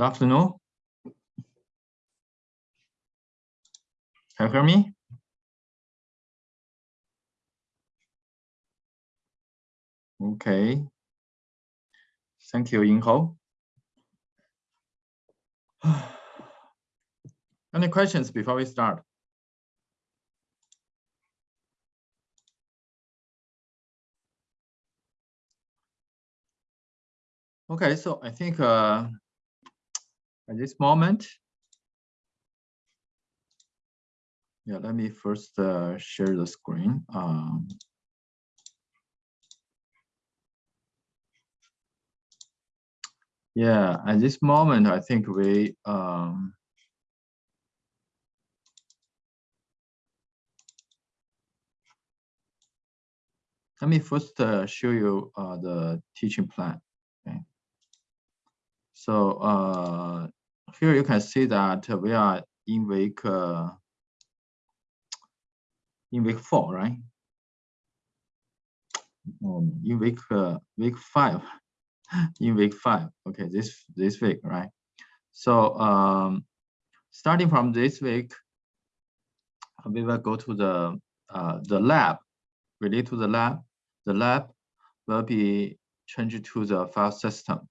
Good afternoon. Can you hear me? Okay. Thank you, Yingho. Any questions before we start? Okay, so I think uh, at this moment, yeah, let me first uh, share the screen. Um, yeah, at this moment, I think we um, let me first uh, show you uh, the teaching plan. Okay. So uh, here you can see that we are in week uh, in week four, right? Um, in week uh, week five, in week five. Okay, this this week, right? So um, starting from this week, we will go to the uh, the lab. Related to the lab, the lab will be changed to the file system.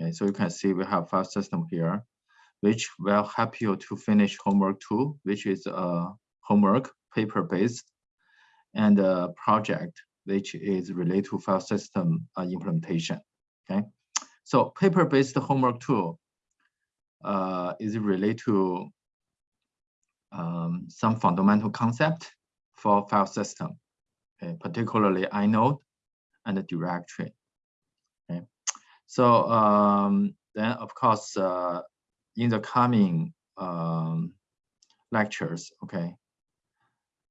Okay, so you can see we have file system here, which will help you to finish homework two, which is a homework paper-based, and a project, which is related to file system uh, implementation. Okay, so paper-based homework two uh, is related to um, some fundamental concept for file system, okay, particularly inode and the directory. Okay? So um, then, of course, uh, in the coming um, lectures, okay,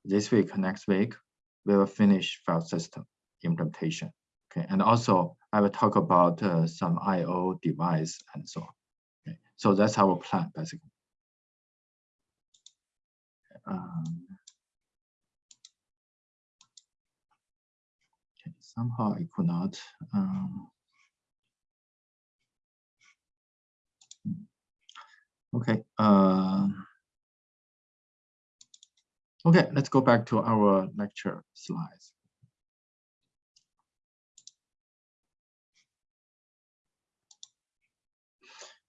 this week, next week, we will finish file system implementation. Okay, and also I will talk about uh, some I/O device and so on. Okay, so that's our plan basically. Um, okay, somehow I could not. Um, Okay. Uh, okay, let's go back to our lecture slides.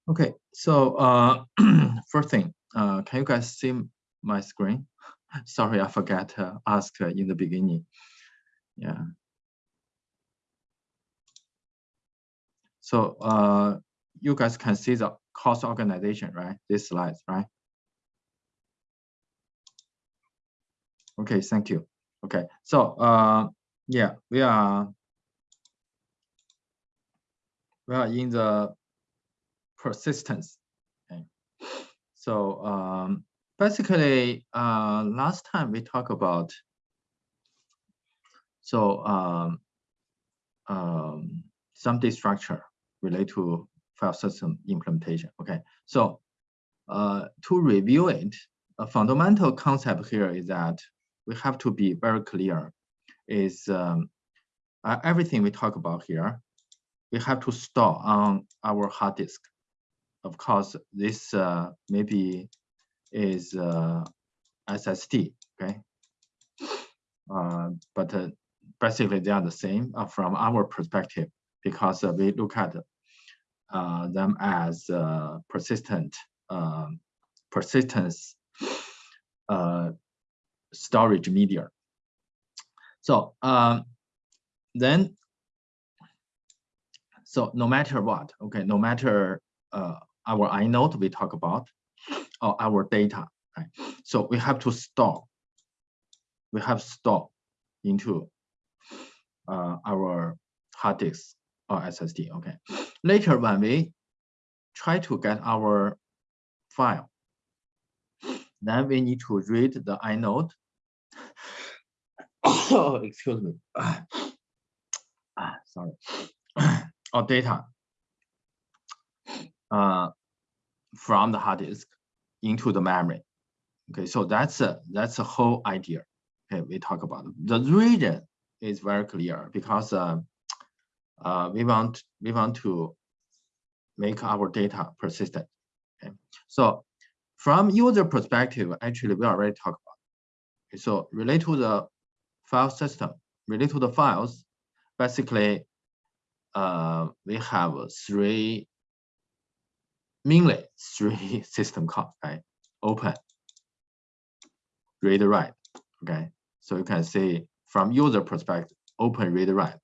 Okay, so uh, first thing, uh, can you guys see my screen? Sorry, I forgot to ask in the beginning. Yeah. So uh, you guys can see the cost organization, right? This slides, right? Okay, thank you. Okay, so uh, yeah, we are we are in the persistence. Okay, so um, basically, uh, last time we talked about so um, um, some structure related to file system implementation. Okay, so uh, to review it, a fundamental concept here is that we have to be very clear is um, uh, everything we talk about here, we have to store on our hard disk. Of course, this uh, maybe is uh, SSD, okay? Uh, but uh, basically they are the same uh, from our perspective because we look at them as uh, persistent um, persistence uh, storage media. So um, then, so no matter what, okay, no matter uh, our inode we talk about or our data, right? So we have to store, we have store into uh, our hard disk or SSD, okay. Later, when we try to get our file, then we need to read the inode. oh, excuse me. ah, sorry. or data uh, from the hard disk into the memory. Okay, so that's a that's a whole idea. Okay, we talk about the reason is very clear because uh, uh, we want we want to make our data persistent. Okay, so from user perspective, actually we already talked about. Okay, so relate to the file system, relate to the files. Basically, uh, we have three mainly three system calls, right? Open, read, write. Okay, so you can see from user perspective, open, read, write.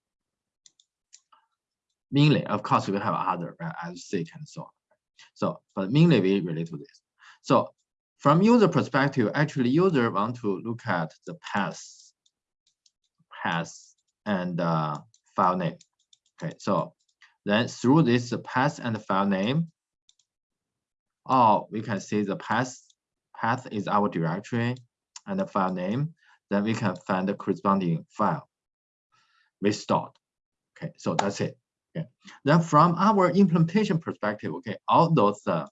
Mainly, of course, we have other, right, as seek and so on. So, but mainly we relate to this. So from user perspective, actually user want to look at the path, path and uh, file name. Okay, so then through this path and file name, oh, we can see the path, path is our directory and the file name. Then we can find the corresponding file we stored. Okay, so that's it. Okay. Then from our implementation perspective, okay, all those uh,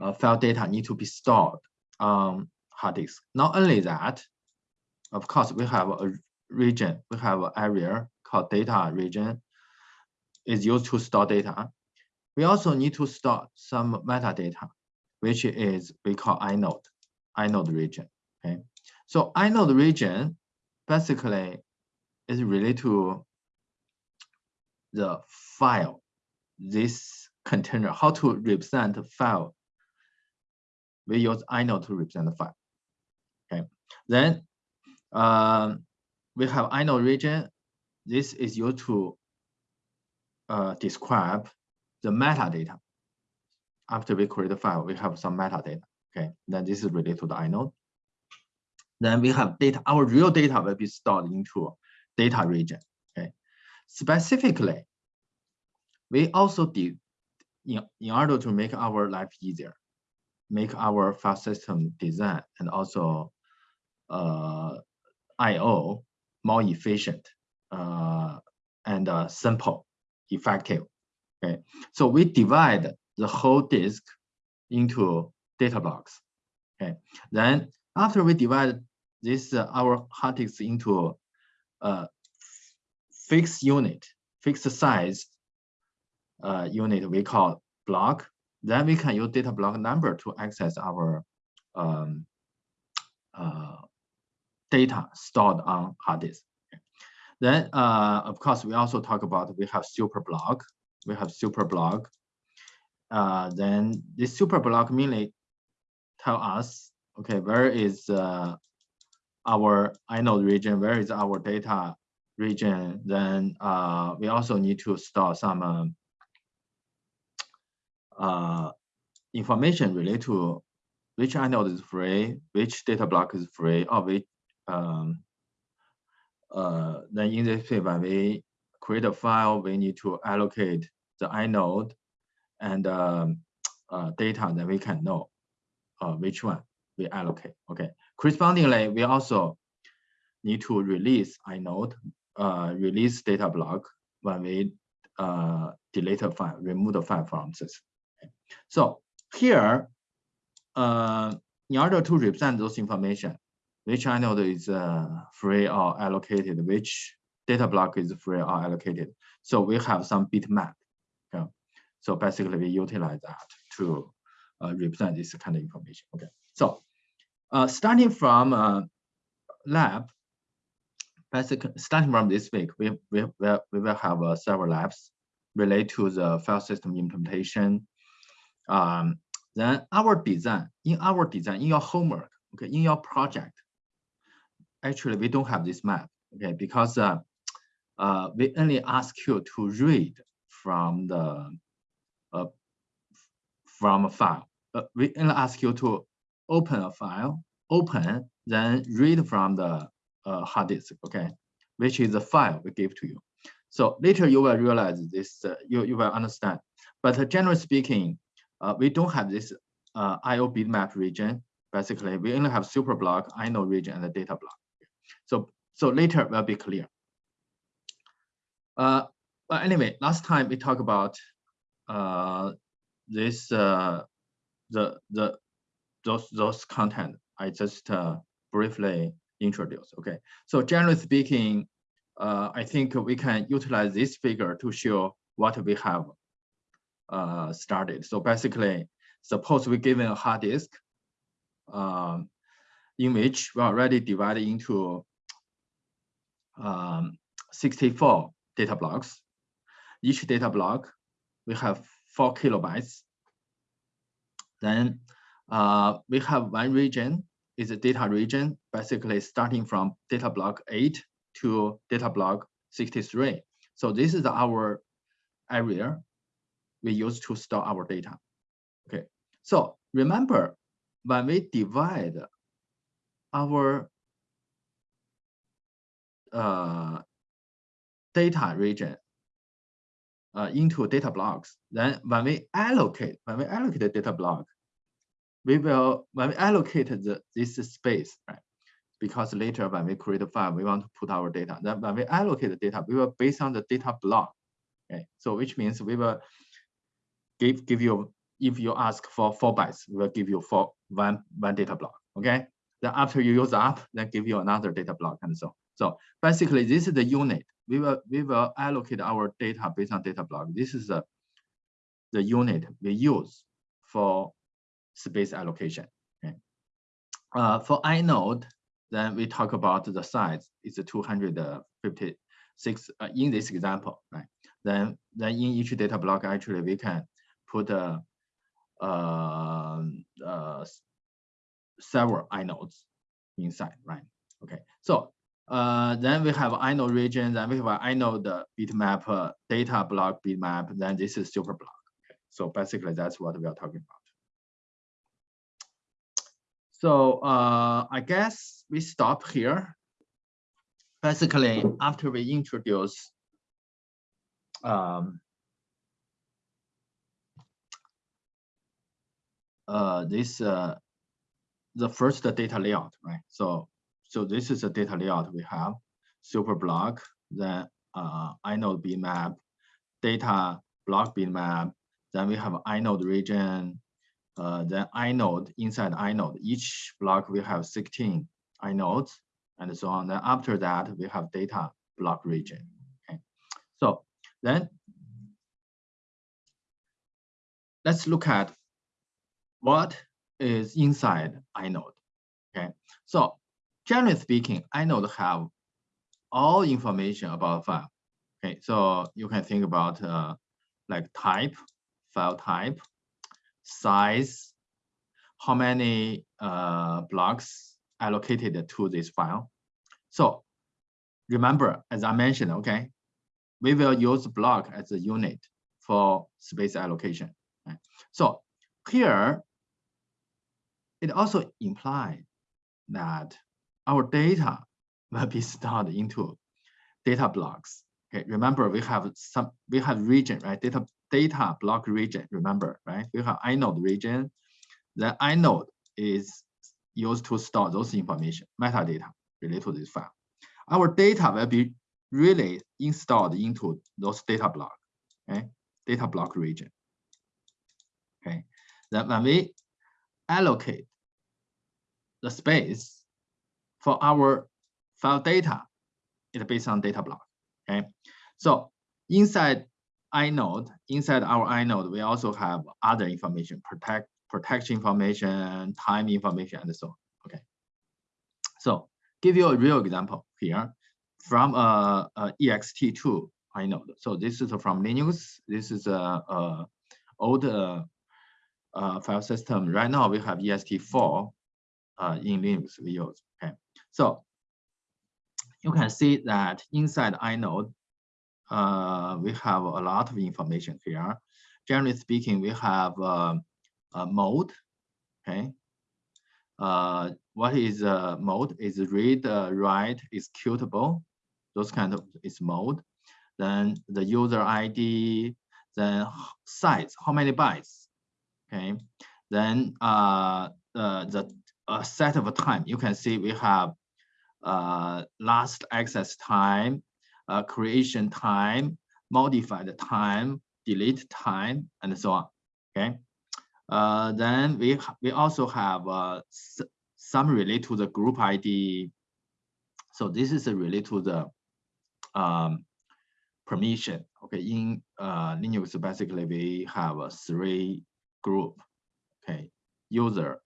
uh, file data need to be stored on hard disk. Not only that, of course, we have a region, we have an area called data region is used to store data. We also need to store some metadata, which is we call inode, inode region. Okay, so inode region basically is related to the file, this container, how to represent file. We use inode to represent the file. Okay, then um, we have inode region. This is used to uh, describe the metadata. After we create the file, we have some metadata. Okay, then this is related to the inode. Then we have data. Our real data will be stored into data region. Specifically, we also did, in, in order to make our life easier, make our file system design and also uh, I.O. more efficient uh, and uh, simple, effective. Okay, so we divide the whole disk into data blocks. Okay, then after we divide this uh, our hard disk into uh, fixed unit, fixed size uh, unit we call block. Then we can use data block number to access our um, uh, data stored on hard disk. Then, uh, of course, we also talk about we have super block. We have super block. Uh, then this super block mainly tell us, okay, where is uh, our inode region? Where is our data region, then uh, we also need to store some um, uh, information related to which inode is free, which data block is free, or which um, uh, then in this case, when we create a file, we need to allocate the inode and um, uh, data that we can know uh, which one we allocate. Okay. Correspondingly, we also need to release inode uh, release data block when we uh, delete a file, remove the file from this. So here, uh, in order to represent those information, which inode is uh, free or allocated, which data block is free or allocated. So we have some bitmap. Okay. So basically we utilize that to uh, represent this kind of information. Okay. So uh, starting from uh, lab, basically starting from this week, we, we, we will have uh, several labs related to the file system implementation. Um, then our design, in our design, in your homework, okay, in your project, actually we don't have this map, okay, because uh, uh, we only ask you to read from the uh, from a file. Uh, we only ask you to open a file, open, then read from the uh, hard disk, okay, which is the file we give to you. So later you will realize this, uh, you, you will understand. But generally speaking, uh, we don't have this uh, IO bitmap region. Basically, we only have super block, inode region, and the data block. So, so later will be clear. Uh, but anyway, last time we talked about uh, this, uh, the the those those content. I just uh, briefly introduced. Okay, so generally speaking, uh, I think we can utilize this figure to show what we have uh, started. So basically, suppose we given a hard disk um, in which we already divided into um, 64 data blocks. Each data block, we have four kilobytes. Then uh, we have one region is a data region, basically starting from data block 8 to data block 63. So this is our area we use to store our data. Okay, so remember when we divide our uh, data region uh, into data blocks, then when we allocate, when we allocate the data block, we will, when we allocate the, this space, right? Because later when we create a file, we want to put our data. Then when we allocate the data, we will based on the data block. Okay, so which means we will give give you if you ask for four bytes, we will give you for one one data block. Okay. Then after you use up, then give you another data block and so. So basically, this is the unit. We will we will allocate our data based on data block. This is the the unit we use for space allocation. Okay. Uh, for inode, then we talk about the size. It's 256 uh, in this example, right? Then, then in each data block, actually, we can put a, uh, uh, several inodes inside, right? Okay, so uh, then we have inode region, then we have inode bitmap, uh, data block bitmap, then this is super block. Okay. So basically that's what we are talking about. So uh, I guess we stop here. Basically, after we introduce um, uh, this uh, the first data layout, right? So so this is a data layout we have super block, then uh, inode bitmap, data block bitmap, then we have inode region, uh, then inode inside inode. Each block we have 16 inodes and so on. Then after that, we have data block region. Okay, so then let's look at what is inside inode. Okay, so generally speaking, inode have all information about file. Okay, so you can think about uh, like type, file type, size, how many uh, blocks allocated to this file. So remember, as I mentioned, okay, we will use block as a unit for space allocation. Right? So here, it also implies that our data will be stored into data blocks. Okay, remember we have some we have region, right? Data data block region, remember, right? We have inode region. The inode is used to store those information, metadata related to this file. Our data will be really installed into those data block, okay? Data block region. Okay. Then when we allocate the space for our file data, it's based on data block. Okay. So inside inode, inside our inode, we also have other information, protect protection information, time information, and so on. Okay. So give you a real example here from a, a ext2 inode. So this is from Linux. This is a, a old uh, uh, file system. Right now we have ext4 uh, in Linux we use. Okay. So you can see that inside inode, uh, we have a lot of information here. Generally speaking, we have uh, a mode, okay? Uh, what is a mode? Is read, uh, write, executable. Those kind of is mode. Then the user ID, then size, how many bytes, okay? Then uh, the set of time, you can see we have uh, last access time, uh, creation time, modified time, delete time, and so on. Okay. Uh, then we we also have uh, some relate to the group ID. So this is related to the um, permission. Okay, in uh, Linux, basically we have a three group. Okay, user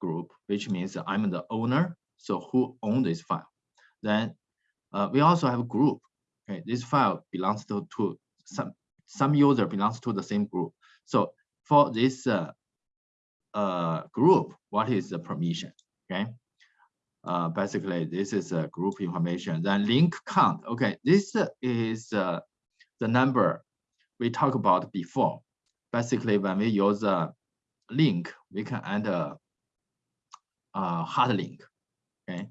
group, which means I'm the owner. So who own this file? Then uh, we also have group. Okay, this file belongs to, to some some user belongs to the same group. So for this uh, uh, group, what is the permission? Okay, uh, basically this is a group information. Then link count. Okay, this is uh, the number we talked about before. Basically, when we use a link, we can add a, a hard link. Okay,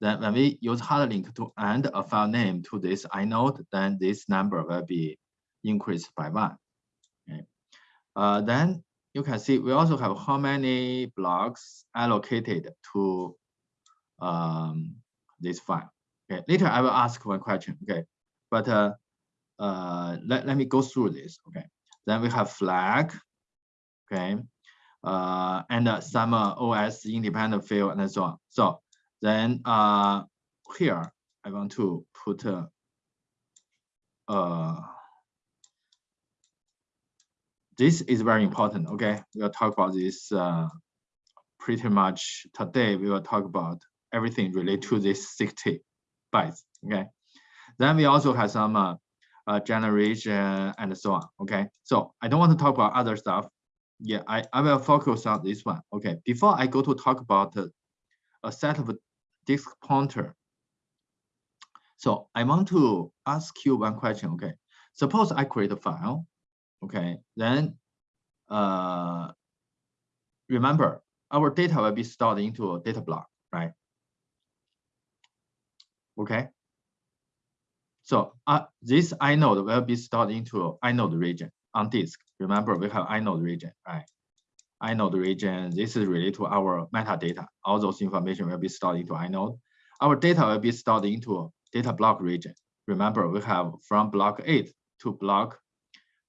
then when we use hard link to add a file name to this inode, then this number will be increased by one. Okay. Uh, then you can see we also have how many blocks allocated to um, this file. Okay, later I will ask one question. Okay, but uh, uh, let, let me go through this. Okay, then we have flag. Okay, uh, and uh, some uh, OS independent field and so on. So then uh, here I want to put uh, uh, this is very important. Okay, we'll talk about this uh, pretty much today. We will talk about everything related to this 60 bytes. Okay, then we also have some uh, uh, generation and so on. Okay, so I don't want to talk about other stuff. Yeah, I, I will focus on this one. Okay, before I go to talk about uh, a set of disk pointer. So I want to ask you one question. Okay, suppose I create a file. Okay, then uh, remember our data will be stored into a data block, right? Okay. So uh, this inode will be stored into inode region on disk. Remember, we have inode region, right? Inode region, this is related to our metadata. All those information will be stored into inode. Our data will be stored into data block region. Remember, we have from block 8 to block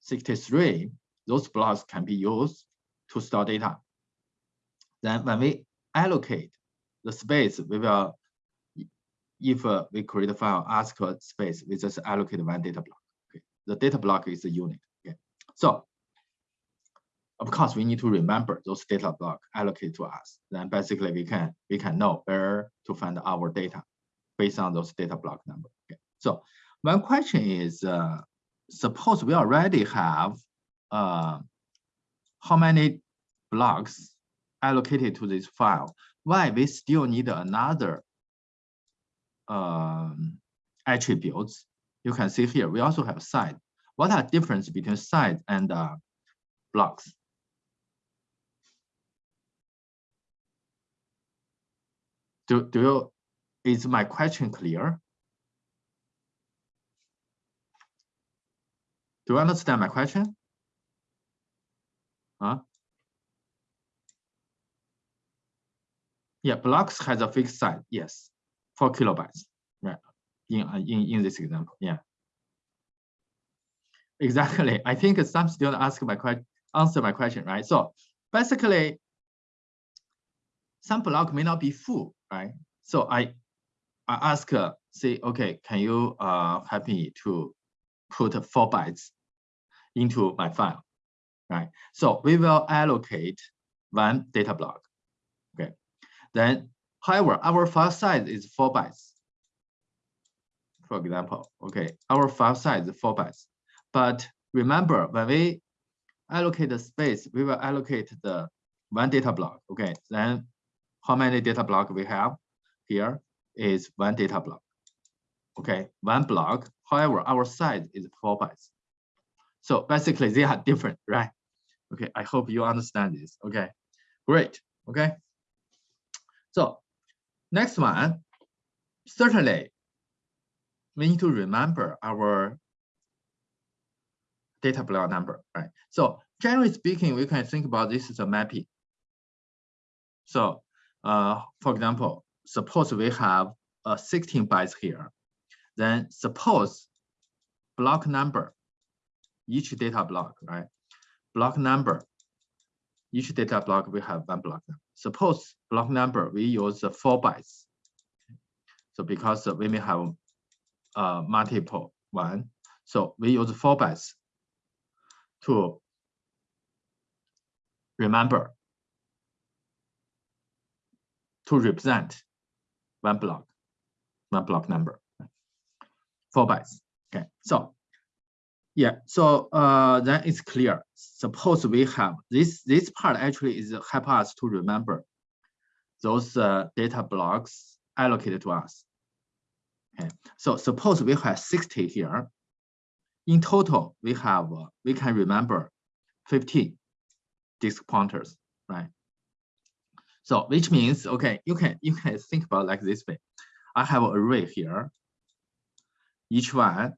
63, those blocks can be used to store data. Then when we allocate the space, we will if uh, we create a file, ask for space, we just allocate one data block. Okay. The data block is a unit. Okay. So of course, we need to remember those data block allocated to us. Then basically we can we can know where to find our data based on those data block number. Okay. So one question is, uh, suppose we already have uh, how many blocks allocated to this file, why we still need another um, attributes. You can see here, we also have size. What are difference between size and uh, blocks? Do, do you, is my question clear? Do you understand my question? Huh? Yeah, blocks has a fixed size, yes four kilobytes, right? In, in, in this example, yeah. Exactly. I think some students ask my question, answer my question, right? So basically, some block may not be full, right? So I, I ask, uh, say, okay, can you uh, help me to put four bytes into my file, right? So we will allocate one data block, okay? Then However, our file size is four bytes. For example, okay, our file size is four bytes. But remember, when we allocate the space, we will allocate the one data block. Okay, then how many data block we have here is one data block. Okay, one block. However, our size is four bytes. So basically, they are different, right? Okay, I hope you understand this. Okay, great. Okay, so Next one, certainly we need to remember our data block number, right? So generally speaking, we can think about this as a mapping. So uh, for example, suppose we have a 16 bytes here, then suppose block number, each data block, right? Block number, each data block we have one block. Suppose block number, we use four bytes. So because we may have uh, multiple one, So we use four bytes to remember to represent one block, one block number, four bytes. Okay, so yeah, so uh, then it's clear. Suppose we have this this part actually is help us to remember those uh, data blocks allocated to us. Okay, so suppose we have 60 here. In total, we have uh, we can remember 15 disk pointers, right? So which means okay, you can you can think about like this way. I have an array here. Each one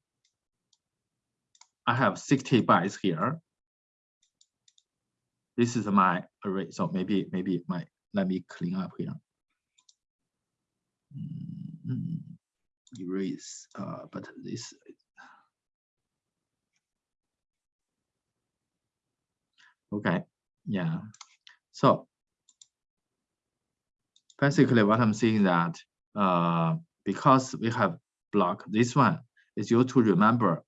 I have 60 bytes here. This is my array. So maybe, maybe my, let me clean up here. Mm, erase, uh, but this. Okay, yeah. So basically what I'm saying that uh, because we have block, this one is used to remember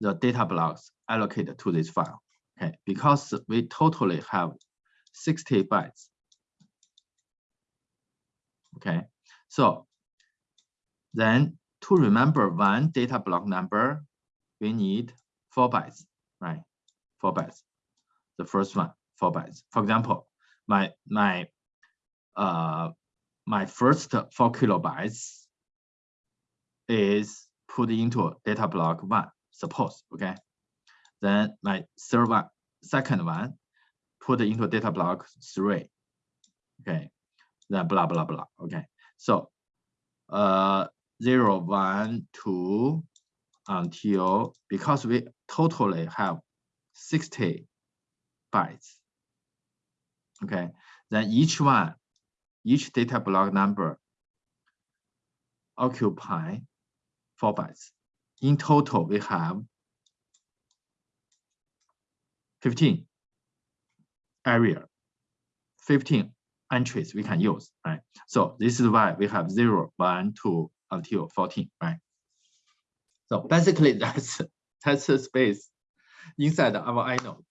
the data blocks allocated to this file. Okay, because we totally have 60 bytes. Okay, so then to remember one data block number, we need four bytes, right? Four bytes. The first one, four bytes. For example, my my uh my first four kilobytes is put into data block one suppose, okay? Then my third one, second one, put into data block three, okay? Then blah, blah, blah, okay? So uh, zero, one, two, until, because we totally have 60 bytes, okay? Then each one, each data block number occupy four bytes in total, we have 15 area, 15 entries we can use, right? So this is why we have 0, 1, 2 until 14, right? So basically that's that's the space inside our inode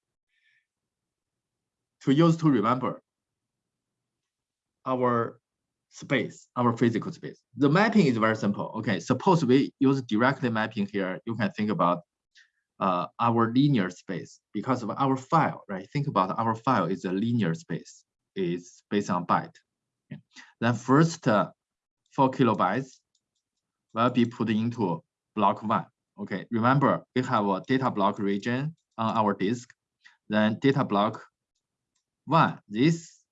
to use to remember our space, our physical space. The mapping is very simple. Okay, suppose we use directly mapping here, you can think about uh, our linear space because of our file, right? Think about our file is a linear space, it's based on byte. Okay. Then first uh, four kilobytes will be put into block one. Okay, remember we have a data block region on our disk. Then data block one, this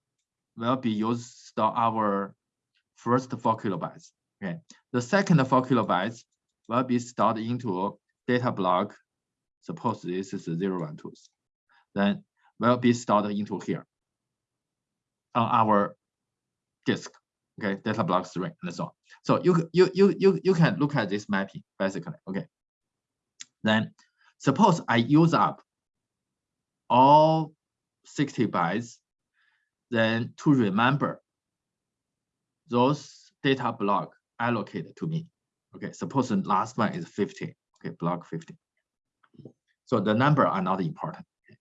will be used to store our first four kilobytes. Okay, the second four kilobytes will be stored into data block. Suppose this is zero one two, then will be stored into here on our disk. Okay, data block three and so on. So you you you you you can look at this mapping basically. Okay, then suppose I use up all 60 bytes, then to remember those data block allocated to me. Okay, suppose the last one is 50. Okay, block 50. So the number are not important. Okay.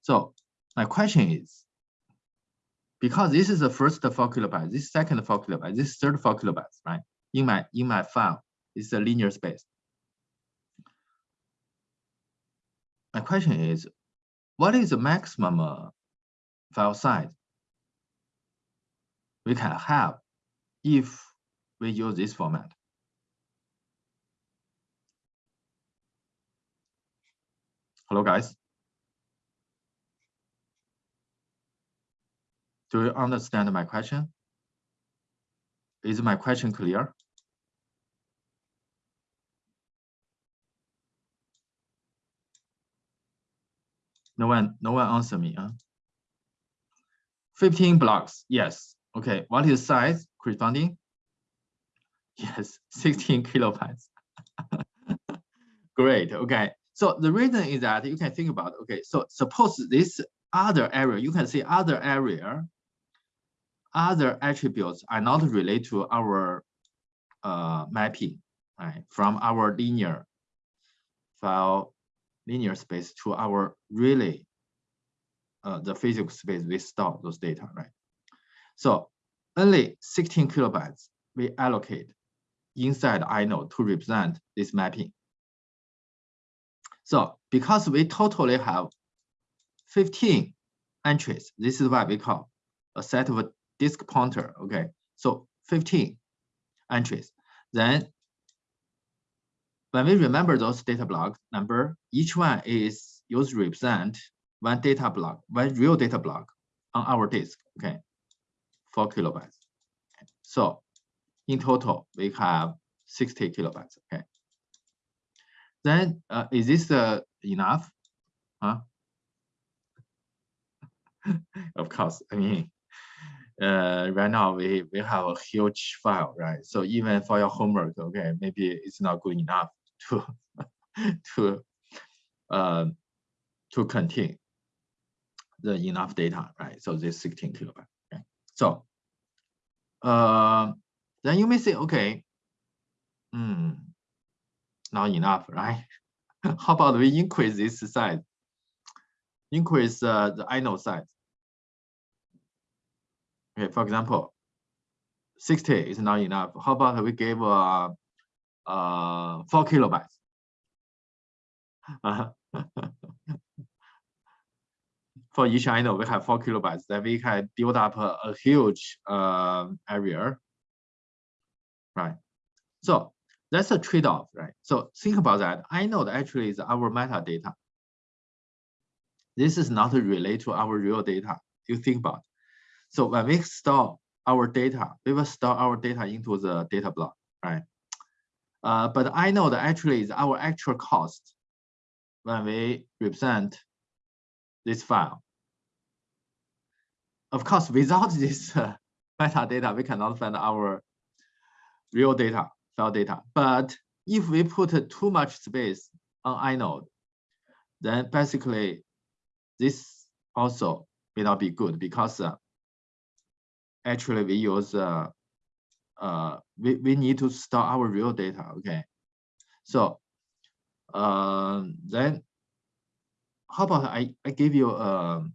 So my question is, because this is the first four kilobytes, this second four kilobytes, this third four kilobytes, right? In my in my file, it's a linear space. My question is, what is the maximum uh, file size we can have if we use this format. Hello, guys. Do you understand my question? Is my question clear? No one, no one answer me. Huh? 15 blocks, yes. Okay, what is size corresponding? Yes, 16 kilobytes. Great, okay. So the reason is that you can think about, okay, so suppose this other area, you can see other area, other attributes are not related to our uh, mapping. right, from our linear file, linear space to our really uh, the physical space we store those data, right? So only 16 kilobytes we allocate inside inode to represent this mapping. So because we totally have 15 entries, this is what we call a set of a disk pointer, okay? So 15 entries. Then when we remember those data block number, each one is used to represent one data block, one real data block on our disk, okay? Four kilobytes. Okay. So in total, we have 60 kilobytes, okay? Then uh, is this uh, enough? Huh? of course, I mean, uh, right now we, we have a huge file, right? So even for your homework, okay, maybe it's not good enough to to uh, to contain the enough data, right? So this 16 kilobyte. So uh, then you may say, okay, hmm, not enough, right? How about we increase this size? Increase uh, the inode size. Okay, for example, 60 is not enough. How about we give uh, uh, 4 kilobytes? For each inode, we have 4 kilobytes. Then we can build up a, a huge uh, area. Right. So that's a trade-off, right? So think about that. inode actually is our metadata. This is not related to our real data. You think about. So when we store our data, we will store our data into the data block, right? Uh, but inode actually is our actual cost when we represent this file. Of course, without this uh, metadata, we cannot find our real data file data. But if we put too much space on inode, then basically this also may not be good because uh, actually we use uh, uh, we, we need to store our real data, okay? So uh, then how about I, I give you a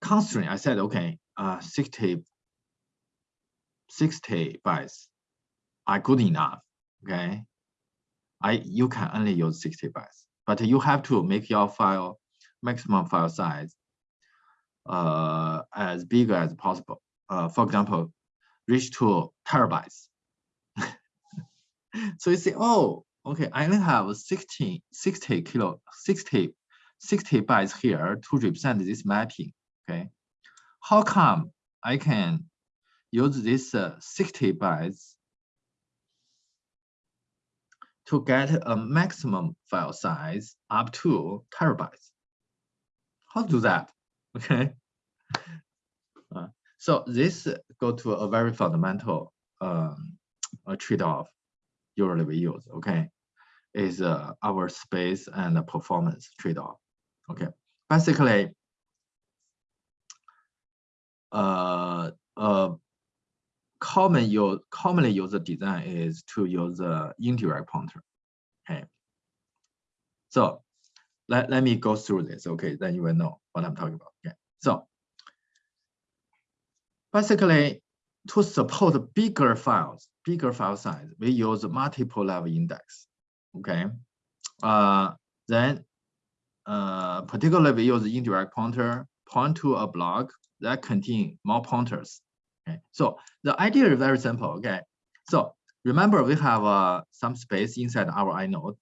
constraint. I said, okay, uh, 60 60 bytes are good enough, okay? I You can only use 60 bytes, but you have to make your file maximum file size uh, as big as possible. Uh, for example, reach to terabytes. so you say, oh, okay, I only have 16, 60 kilo, 60, 60 bytes here to represent this mapping, okay? How come I can use this uh, 60 bytes to get a maximum file size up to terabytes. How to do that? Okay. Uh, so this go to a very fundamental um, trade-off usually we use. Okay, is uh, our space and the performance trade-off. Okay, basically, uh, uh, common use commonly used design is to use the indirect pointer. Okay. So let, let me go through this. Okay, then you will know what I'm talking about. Okay. So basically to support bigger files, bigger file size, we use multiple level index. Okay. Uh, then uh, particularly we use indirect pointer, point to a block that contain more pointers Okay, so the idea is very simple. Okay, so remember we have uh, some space inside our inode,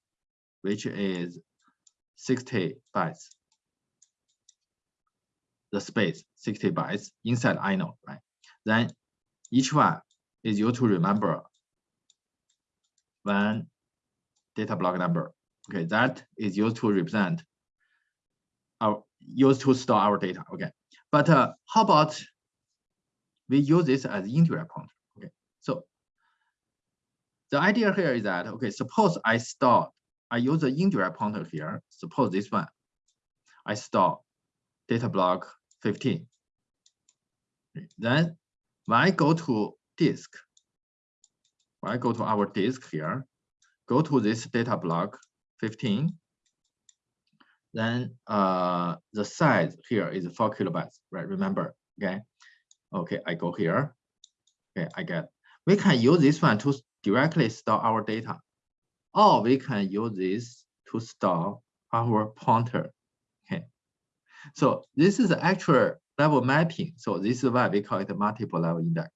which is 60 bytes. The space 60 bytes inside inode, right? Then each one is used to remember one data block number. Okay, that is used to represent our used to store our data. Okay, but uh, how about we use this as indirect pointer. Okay, so the idea here is that okay, suppose I store, I use the indirect pointer here. Suppose this one, I store data block 15. Then when I go to disk, when I Go to our disk here, go to this data block 15. Then uh, the size here is four kilobytes, right? Remember, okay? Okay, I go here. Okay, I get. We can use this one to directly store our data, or we can use this to store our pointer. Okay, so this is the actual level mapping. So this is why we call it multiple level index.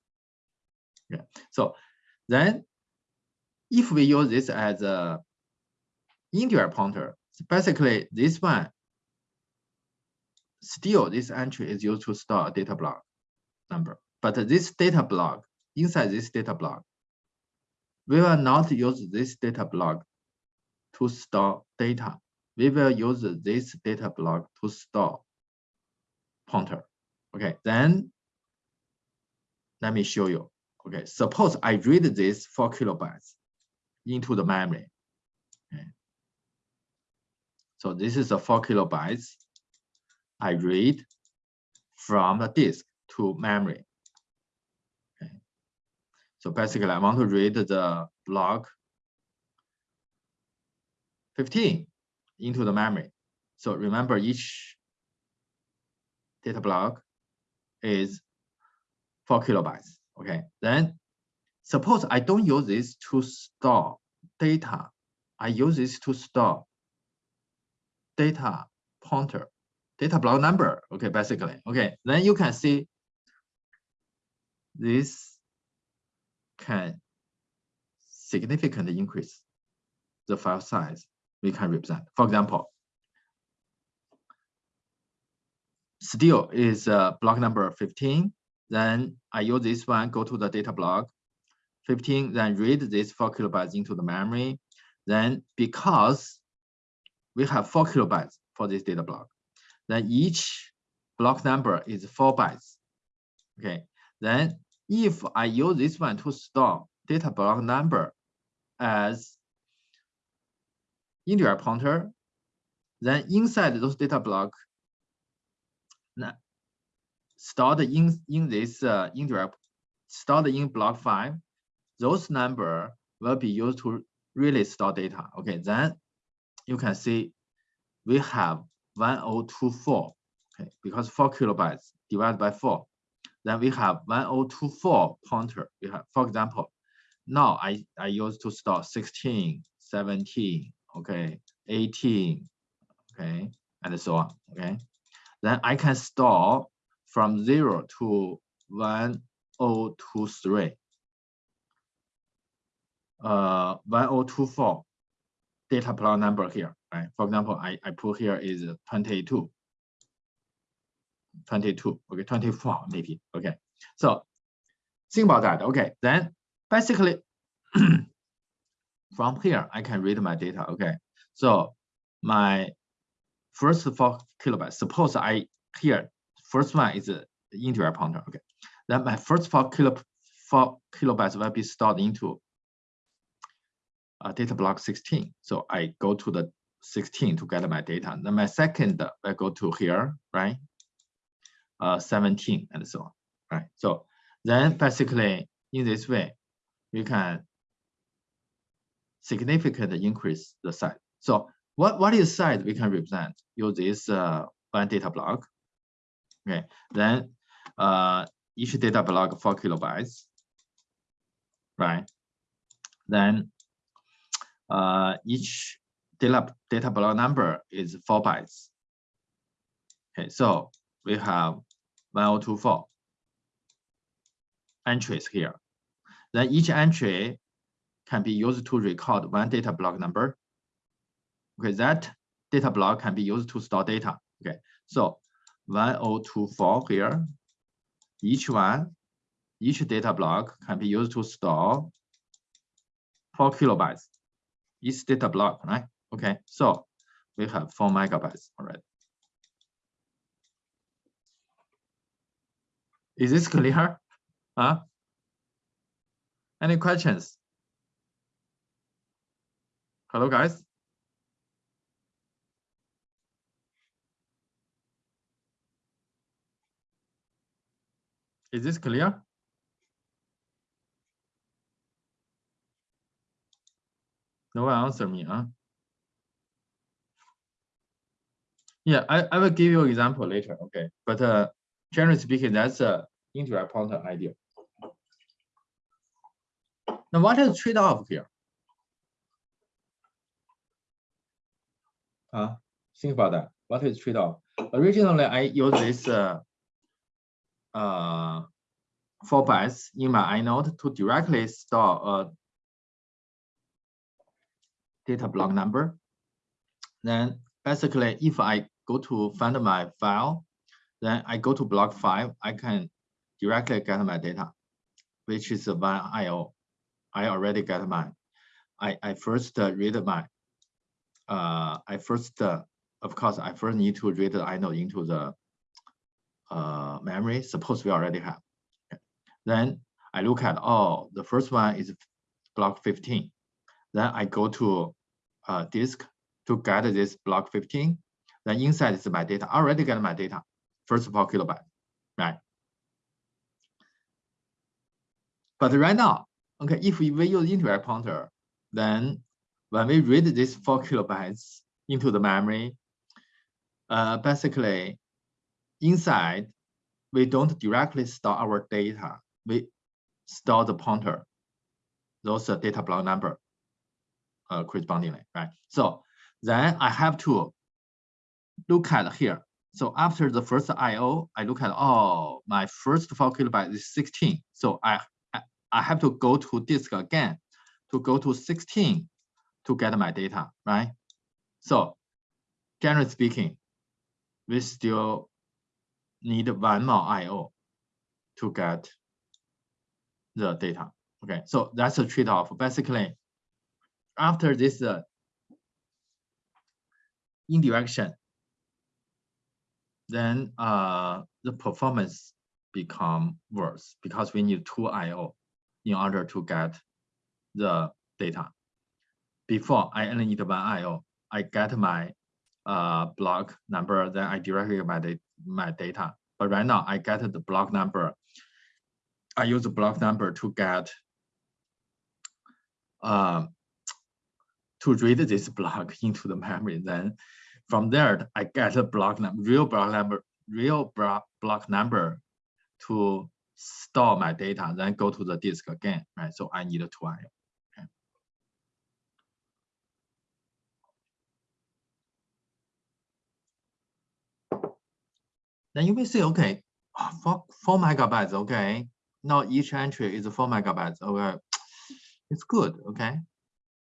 Yeah. So then if we use this as a indirect pointer, basically this one, still this entry is used to store a data block number. But this data block, inside this data block, we will not use this data block to store data. We will use this data block to store pointer. Okay, then let me show you. Okay, suppose I read this four kilobytes into the memory. So this is a four kilobytes I read from the disk to memory. Okay. So basically I want to read the block 15 into the memory. So remember each data block is four kilobytes. Okay, then suppose I don't use this to store data. I use this to store data pointer, data block number. Okay, basically. Okay, then you can see this can significantly increase the file size we can represent. For example, still is uh, block number 15 then I use this one, go to the data block 15, then read this four kilobytes into the memory. Then because we have four kilobytes for this data block, then each block number is four bytes. Okay, then if I use this one to store data block number as indirect pointer, then inside those data block, stored in in this uh, stored in block five, those number will be used to really store data. Okay, then you can see we have 1024. Okay, because four kilobytes divided by four, then we have 1024 pointer. We have, for example, now I I used to store 16, 17, okay, 18, okay, and so on. Okay, then I can store from 0 to 1023. Uh, 1024 data block number here, right? For example, I, I put here is 22. 22, okay, 24 maybe, okay. So think about that, okay. Then basically from here, I can read my data, okay. So my first four kilobytes, suppose I here First one is the indirect pointer. Okay. Then my first four kilo four kilobytes will be stored into uh, data block 16. So I go to the 16 to get my data. Then my second I go to here, right? Uh, 17 and so on, right? So then basically in this way, we can significantly increase the size. So what, what is size we can represent? Use this uh, one data block Okay, then uh, each data block four kilobytes, right? Then uh, each data data block number is four bytes. Okay, so we have 1024 entries here. Then each entry can be used to record one data block number. Okay, that data block can be used to store data. Okay, so 1024 here. Each one, each data block can be used to store four kilobytes. Each data block, right? Okay, so we have four megabytes already. Is this clear? Huh? Any questions? Hello, guys. Is this clear? No one answer me, huh? Yeah, I, I will give you an example later, okay? But uh, generally speaking, that's a indirect pointer idea. Now, what is trade-off here? Uh, think about that. What is trade-off? Originally, I use this uh, uh, four bytes in my inode to directly store a data block number. Then basically, if I go to find my file, then I go to block five, I can directly get my data, which is one IO. I already get mine. I, I first read my, uh, I first, uh, of course, I first need to read the inode into the uh, memory. Suppose we already have. Okay. Then I look at, oh, the first one is block 15. Then I go to uh, disk to get this block 15. Then inside is my data. I already get my data, first four kilobyte, right? But right now, Okay, if we, use indirect pointer, then when we read this four kilobytes into the memory, uh, basically inside, we don't directly store our data. We store the pointer, those data block number uh, correspondingly, right? So then I have to look at here. So after the first IO, I look at, oh, my first four kilobytes is 16. So I I have to go to disk again to go to 16 to get my data, right? So generally speaking, we still need one more IO to get the data. Okay, so that's a trade-off. Basically, after this uh, indirection, then uh, the performance become worse because we need two IO in order to get the data. Before I only need one IO, I get my uh, block number, then I directly my, my data. But right now I get the block number. I use the block number to get uh, to read this block into the memory. Then from there, I get a block number, real block number, real block number to store my data, then go to the disk again, right? So I need two IO. Okay. Then you may say, okay, ah, four, four megabytes, okay. Now each entry is four megabytes, okay. It's good, okay.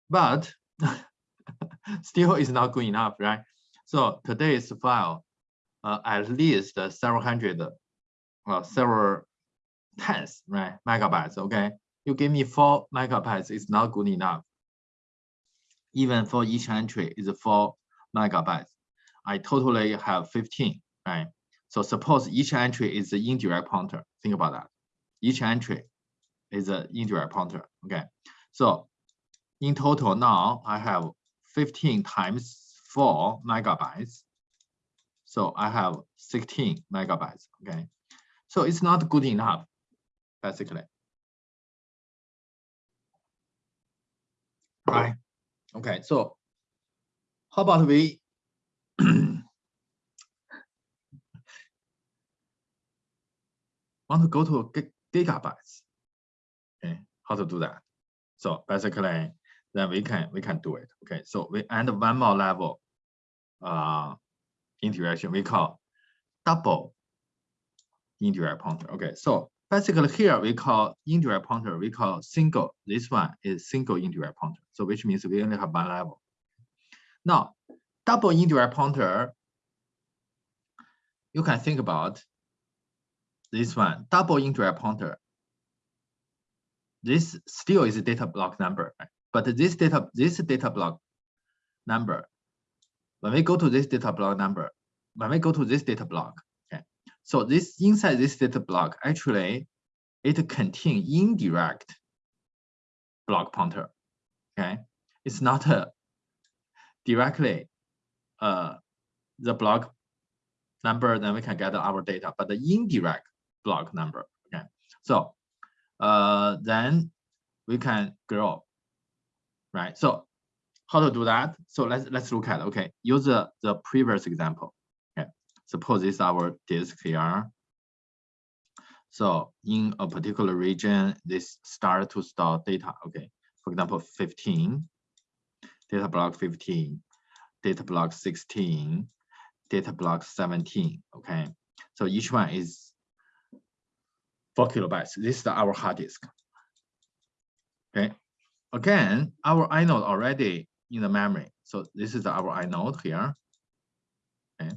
But still is not good enough, right? So today's file, uh, at least several hundred, uh, several tens, right, megabytes, okay? You give me four megabytes, it's not good enough. Even for each entry is four megabytes. I totally have 15, right? So suppose each entry is an indirect pointer. Think about that. Each entry is an indirect pointer, okay? So in total now I have 15 times four megabytes. So I have 16 megabytes, okay? So it's not good enough basically. Right. Okay, so how about we want to go to gigabytes? Okay, how to do that? So basically, then we can we can do it. Okay, so we add one more level uh indirection we call double indirect pointer. Okay, so basically here we call indirect pointer, we call single. This one is single indirect pointer. So which means we only have one level. Now, double indirect pointer, you can think about this one, double indirect pointer. This still is a data block number, right? But this data, this data block number, when we go to this data block number, when we go to this data block, okay, so this inside this data block, actually, it contains indirect block pointer. Okay, it's not a directly uh, the block number, then we can get our data, but the indirect block number. Okay, so uh, then we can grow, right? So how to do that? So let's let's look at okay. Use the, the previous example. Okay, suppose this is our disk here. So in a particular region, this start to store data. Okay, for example, 15, data block 15, data block 16, data block 17. Okay, so each one is four kilobytes. This is our hard disk. Okay, again, our inode already in the memory. So this is our inode here. Okay.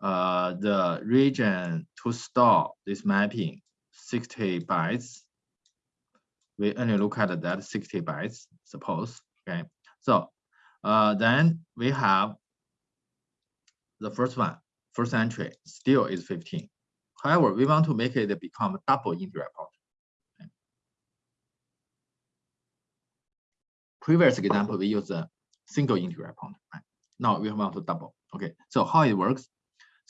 Uh, the region to store this mapping 60 bytes. We only look at that 60 bytes, suppose. Okay. So uh, then we have the first one, first entry still is 15. However, we want to make it become double. Okay. Previous example, we use a single indirect pointer. Right? Now we want to double. Okay, so how it works?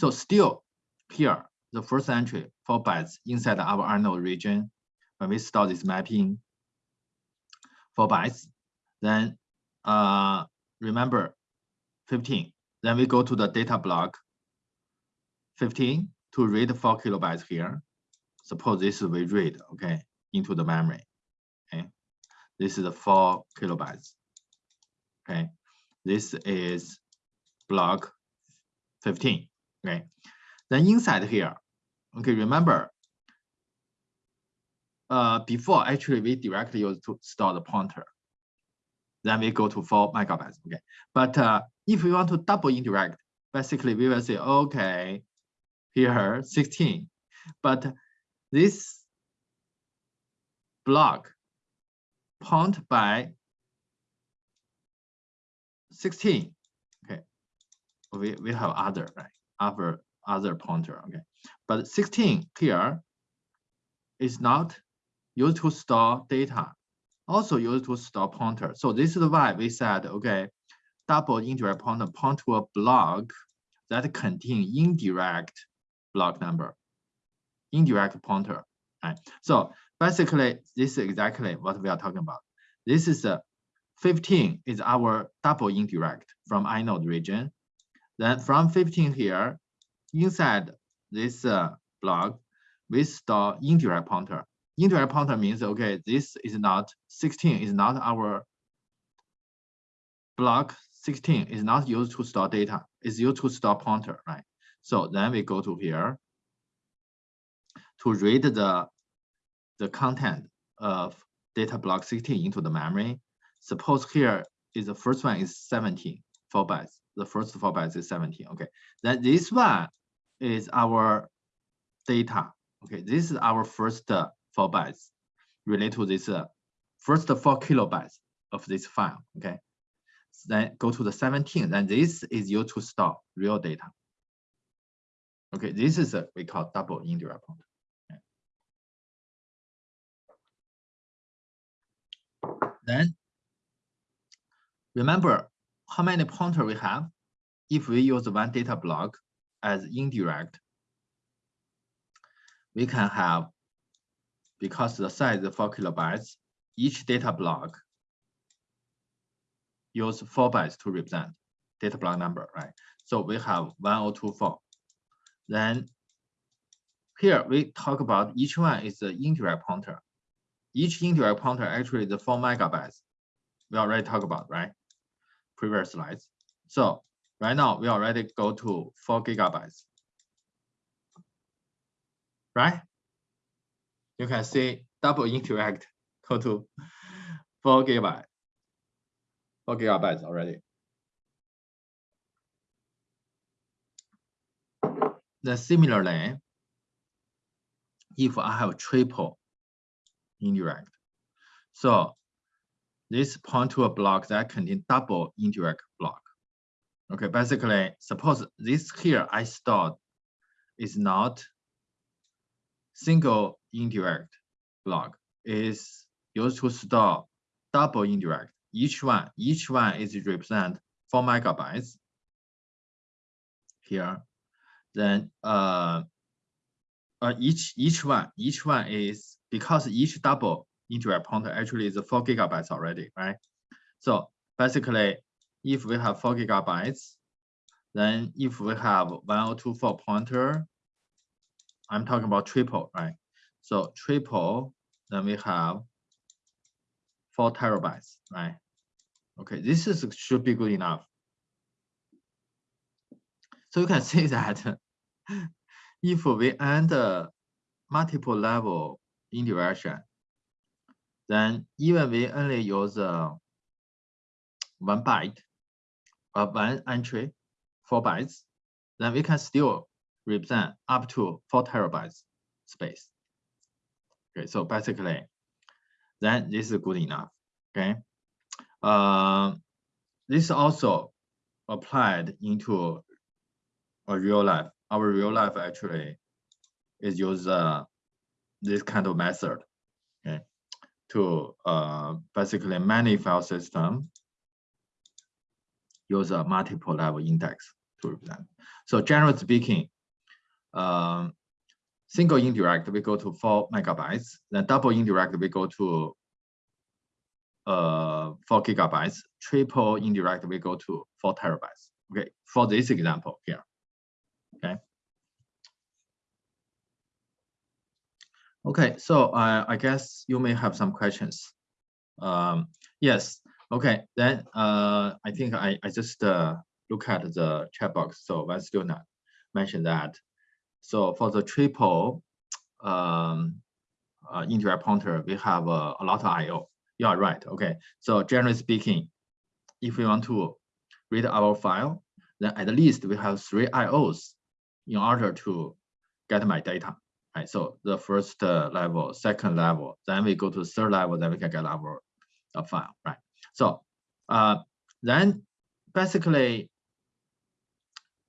So still here, the first entry, four bytes inside our inode region. When we start this mapping, four bytes, then uh, remember 15. Then we go to the data block 15 to read four kilobytes here. Suppose this we read, okay, into the memory. Okay, this is four kilobytes. Okay, this is block 15. Okay, then inside here, okay, remember, uh, before actually we directly use to store the pointer. Then we go to four megabytes. Okay, but uh, if we want to double indirect, basically we will say, okay, here 16, but this block point by 16. Okay, we, we have other, right? Other, other pointer, okay. But 16 here is not used to store data, also used to store pointer. So this is why we said, okay, double indirect pointer point to a block that contain indirect block number, indirect pointer. Right? So basically, this is exactly what we are talking about. This is a 15 is our double indirect from inode region. Then from 15 here, inside this uh, block, we store indirect pointer. Indirect pointer means, okay, this is not 16 is not our block 16 is not used to store data. It's used to store pointer, right? So then we go to here to read the, the content of data block 16 into the memory. Suppose here is the first one is 17, four bytes. The first four bytes is 17. Okay, then this one is our data. Okay, this is our first uh, four bytes related to this uh, first four kilobytes of this file. Okay, so then go to the 17. Then this is used to store real data. Okay, this is a we call double indirect. Then remember how many pointer we have if we use one data block as indirect. We can have, because the size is four kilobytes, each data block use four bytes to represent data block number, right? So we have 1024. Then here we talk about each one is the indirect pointer. Each indirect pointer actually the four megabytes. We already talked about, right? Previous slides. So right now we already go to four gigabytes. Right? You can see double indirect go to four gigabytes. Four gigabytes already. Then similarly, if I have triple indirect. So this point to a block that contain double indirect block. Okay, basically, suppose this here I stored is not single indirect block, is used to store double indirect. Each one, each one is represent four megabytes here. Then uh, uh each each one, each one is because each double indirect pointer actually is four gigabytes already, right? So basically, if we have four gigabytes, then if we have 1024 pointer, I'm talking about triple, right? So triple, then we have four terabytes, right? Okay, this is should be good enough. So you can see that if we enter multiple level indirection, then even we only use uh, one byte or one entry, four bytes, then we can still represent up to four terabytes space. Okay, so basically, then this is good enough. Okay, uh, this also applied into a real life. Our real life actually is use uh, this kind of method. Okay, to uh, basically many file system use a multiple level index to represent. So generally speaking, um, single indirect we go to four megabytes, then double indirect we go to uh, four gigabytes, triple indirect we go to four terabytes. Okay, for this example here. Okay. Okay, so uh, I guess you may have some questions. Um, yes, okay, then uh, I think I, I just uh, look at the chat box. So one student mentioned that. So for the triple um, uh, indirect pointer, we have uh, a lot of I.O. You are right, okay. So generally speaking, if we want to read our file, then at least we have three I.O.s in order to get my data right? So the first uh, level, second level, then we go to third level, then we can get our file, right? So uh, then basically,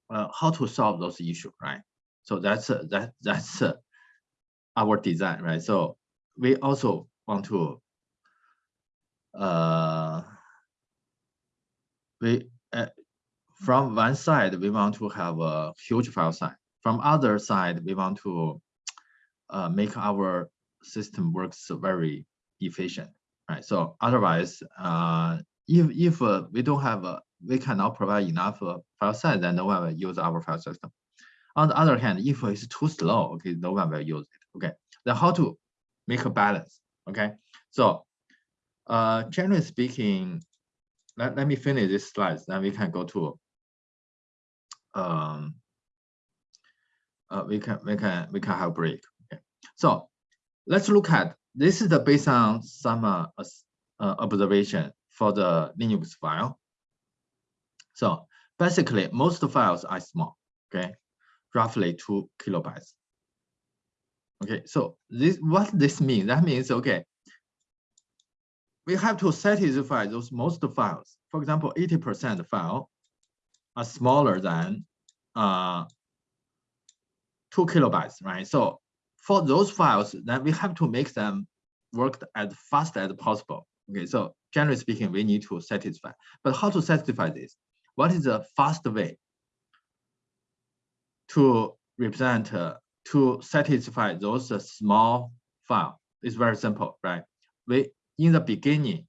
uh, how to solve those issues, right? So that's uh, that that's uh, our design, right? So we also want to we from one side we want to have a huge file size. From other side we want to uh, make our system works very efficient, right? So otherwise, uh, if if uh, we don't have a, we cannot provide enough uh, file size, then no one will use our file system. On the other hand, if it's too slow, okay, no one will use it. Okay, then how to make a balance? Okay, so uh, generally speaking, let, let me finish this slide, then we can go to um, uh, we can we can we can have a break. So let's look at this is the based on some uh, uh, observation for the Linux file. So basically, most files are small, okay, roughly two kilobytes. Okay, so this what this means? That means okay, we have to satisfy those most files. For example, 80% file are smaller than uh, two kilobytes, right? So for those files, then we have to make them work as fast as possible. Okay, so generally speaking, we need to satisfy. But how to satisfy this? What is the fast way to represent, uh, to satisfy those uh, small file? It's very simple, right? We in the beginning,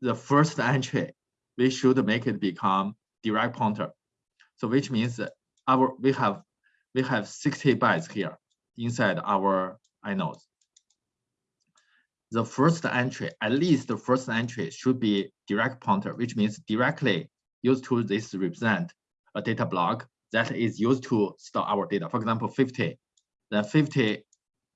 the first entry, we should make it become direct pointer. So which means our we have we have 60 bytes here inside our inodes. The first entry, at least the first entry should be direct pointer, which means directly used to this represent a data block that is used to store our data. For example, 50, then 50,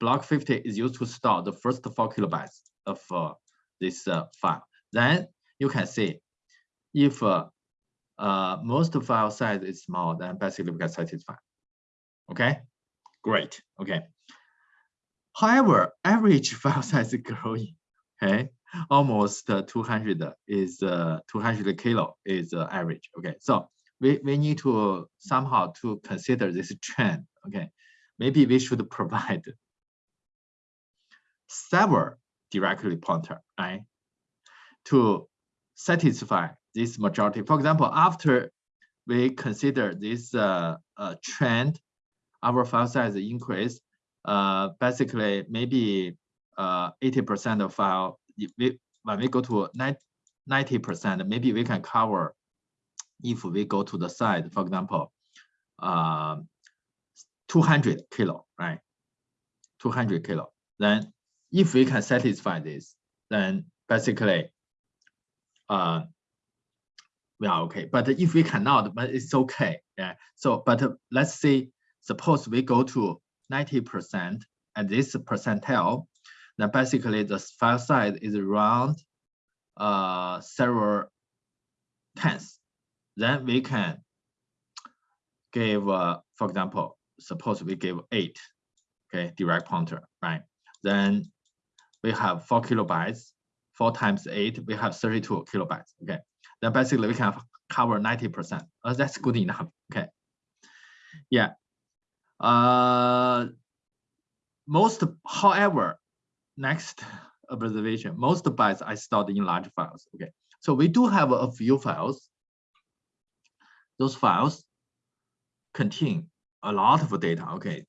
block 50 is used to store the first four kilobytes of uh, this uh, file. Then you can see if uh, uh, most file size is small, then basically we can satisfy. Okay. Great, okay. However, average file size is growing, okay? Almost uh, 200 is uh, 200 kilo is uh, average, okay? So we, we need to somehow to consider this trend, okay? Maybe we should provide several directly pointer, right? To satisfy this majority. For example, after we consider this uh, uh, trend our file size increase, uh, basically maybe 80% uh, of file, we, when we go to 90%, maybe we can cover if we go to the side, for example, uh, 200 kilo, right? 200 kilo. Then if we can satisfy this, then basically uh, we are okay. But if we cannot, but it's okay. Yeah. So, but let's say, suppose we go to 90% at this percentile, then basically the file size is around uh, several tens. Then we can give, uh, for example, suppose we give eight, okay, direct pointer, right? Then we have four kilobytes, four times eight, we have 32 kilobytes, okay? Then basically we can cover 90%. Uh, that's good enough, okay? Yeah. Uh, most, however, next observation, most bytes are stored in large files, okay? So we do have a few files. Those files contain a lot of data, okay?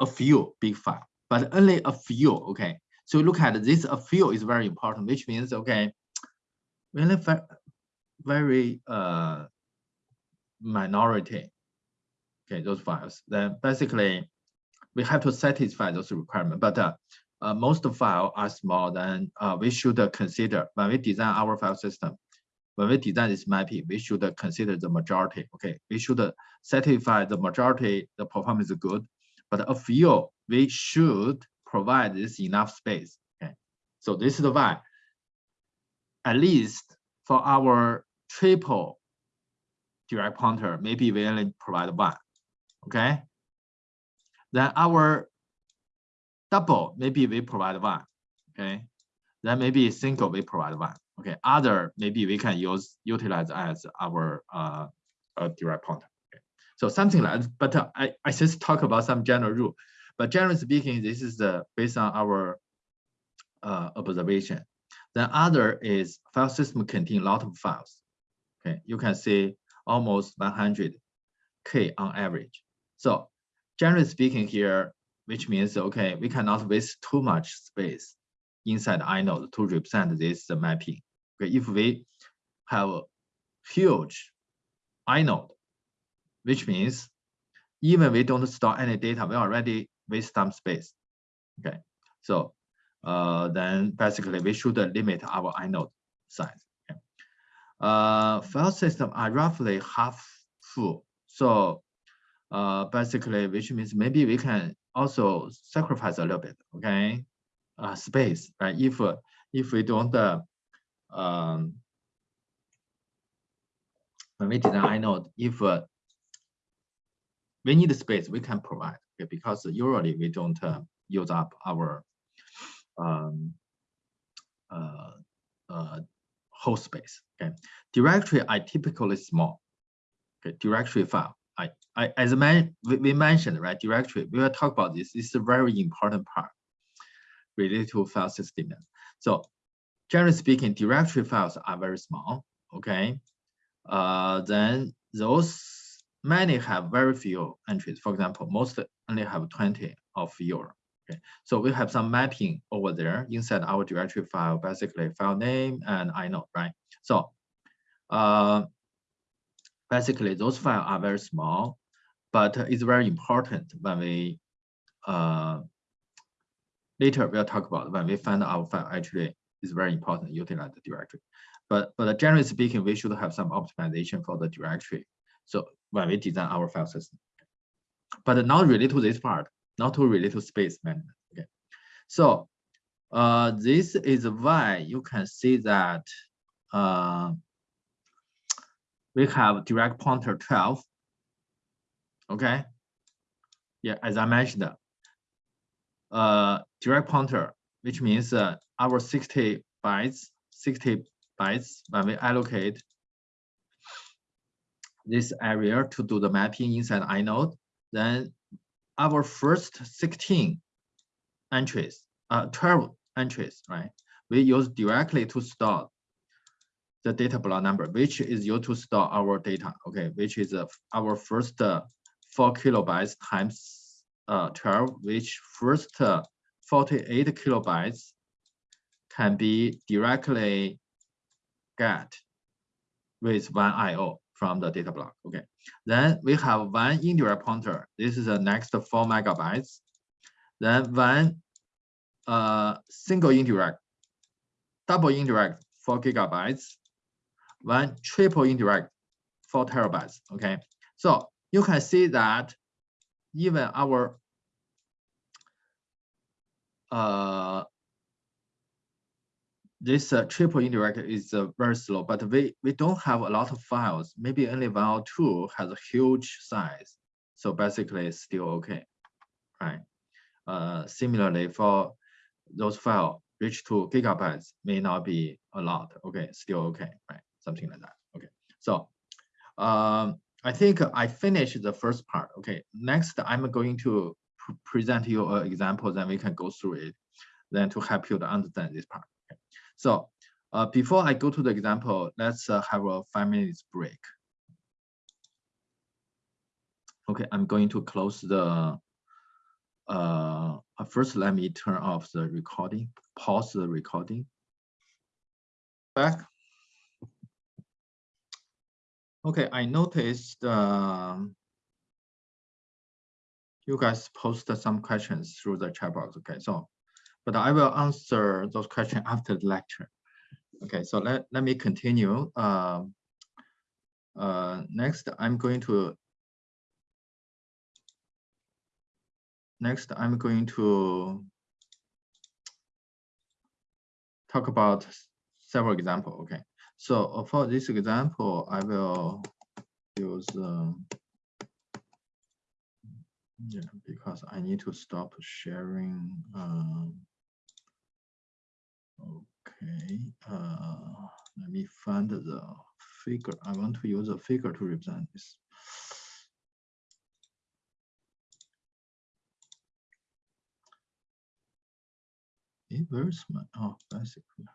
A few big file, but only a few, okay? So look at this, a few is very important, which means, okay, really very uh, minority, okay, those files. Then basically, we have to satisfy those requirements, but uh, uh, most file are small, then uh, we should consider when we design our file system, when we design this mapping, we should consider the majority. Okay, we should satisfy the majority, the performance is good, but a few we should provide this enough space. Okay, so this is the why, at least for our triple direct pointer, maybe we only provide one. Okay, then our double, maybe we provide one. Okay, then maybe single we provide one. Okay, other maybe we can use utilize as our uh, direct pointer. Okay. So something like, that, but uh, I I just talk about some general rule. But generally speaking, this is the based on our uh, observation. Then other is file system contain a lot of files. Okay, you can see almost 100k on average. So generally speaking here, which means okay, we cannot waste too much space inside inode to represent this mapping. Okay, if we have a huge inode, which means even we don't store any data, we already waste some space. Okay, so uh, then basically we should limit our inode size. Okay. Uh, file system are roughly half full. So uh, basically, which means maybe we can also sacrifice a little bit, okay? Uh, space, right? If if we don't uh, um, when we design inode, if uh, we need space, we can provide, okay? Because usually we don't uh, use up our um, uh, uh, host space. Okay, directory are typically small. Okay, directory file. I, as man, we, we mentioned right directory. We will talk about this. This is a very important part related to file system. So generally speaking, directory files are very small. Okay, uh, then those many have very few entries. For example, most only have 20 of your Okay, so we have some mapping over there inside our directory file, basically file name and inode, right? So uh, basically those files are very small, but it's very important when we uh, later we'll talk about when we find our file actually is very important utilize the directory. But but generally speaking, we should have some optimization for the directory. So when we design our file system, but not related to this part, not to relate to space management. Okay, so uh, this is why you can see that uh, we have direct pointer 12. Okay, yeah, as I mentioned, uh, direct pointer, which means uh, our 60 bytes, 60 bytes when we allocate this area to do the mapping inside inode, then our first 16 entries, uh, 12 entries, right? We use directly to store the data block number, which is used to store our data, okay, which is uh, our first uh, four kilobytes times uh, 12, which first uh, 48 kilobytes can be directly get with one IO from the data block. Okay. Then we have one indirect pointer. This is the next four megabytes. Then one uh, single indirect, double indirect, four gigabytes. One triple indirect, four terabytes. Okay. So you can see that even our uh, this uh, triple indirect is uh, very slow, but we, we don't have a lot of files. Maybe only one or two has a huge size. So basically it's still okay, right? Uh, similarly, for those files reach to gigabytes may not be a lot. Okay, still okay, right? Something like that. Okay, so um, I think I finished the first part. Okay, next I'm going to pr present you an example, then we can go through it, then to help you to understand this part. So uh, before I go to the example, let's uh, have a five minutes break. Okay, I'm going to close the, uh, first let me turn off the recording, pause the recording. Back. Okay, I noticed um, you guys posted some questions through the chat box. Okay, so but I will answer those questions after the lecture. Okay, so let, let me continue. Um, uh, next, I'm going to next I'm going to talk about several examples. Okay, so uh, for this example, I will use um, yeah because I need to stop sharing. Um, Okay, uh, let me find the figure. I want to use a figure to represent this. Hey, where's my, oh, basically.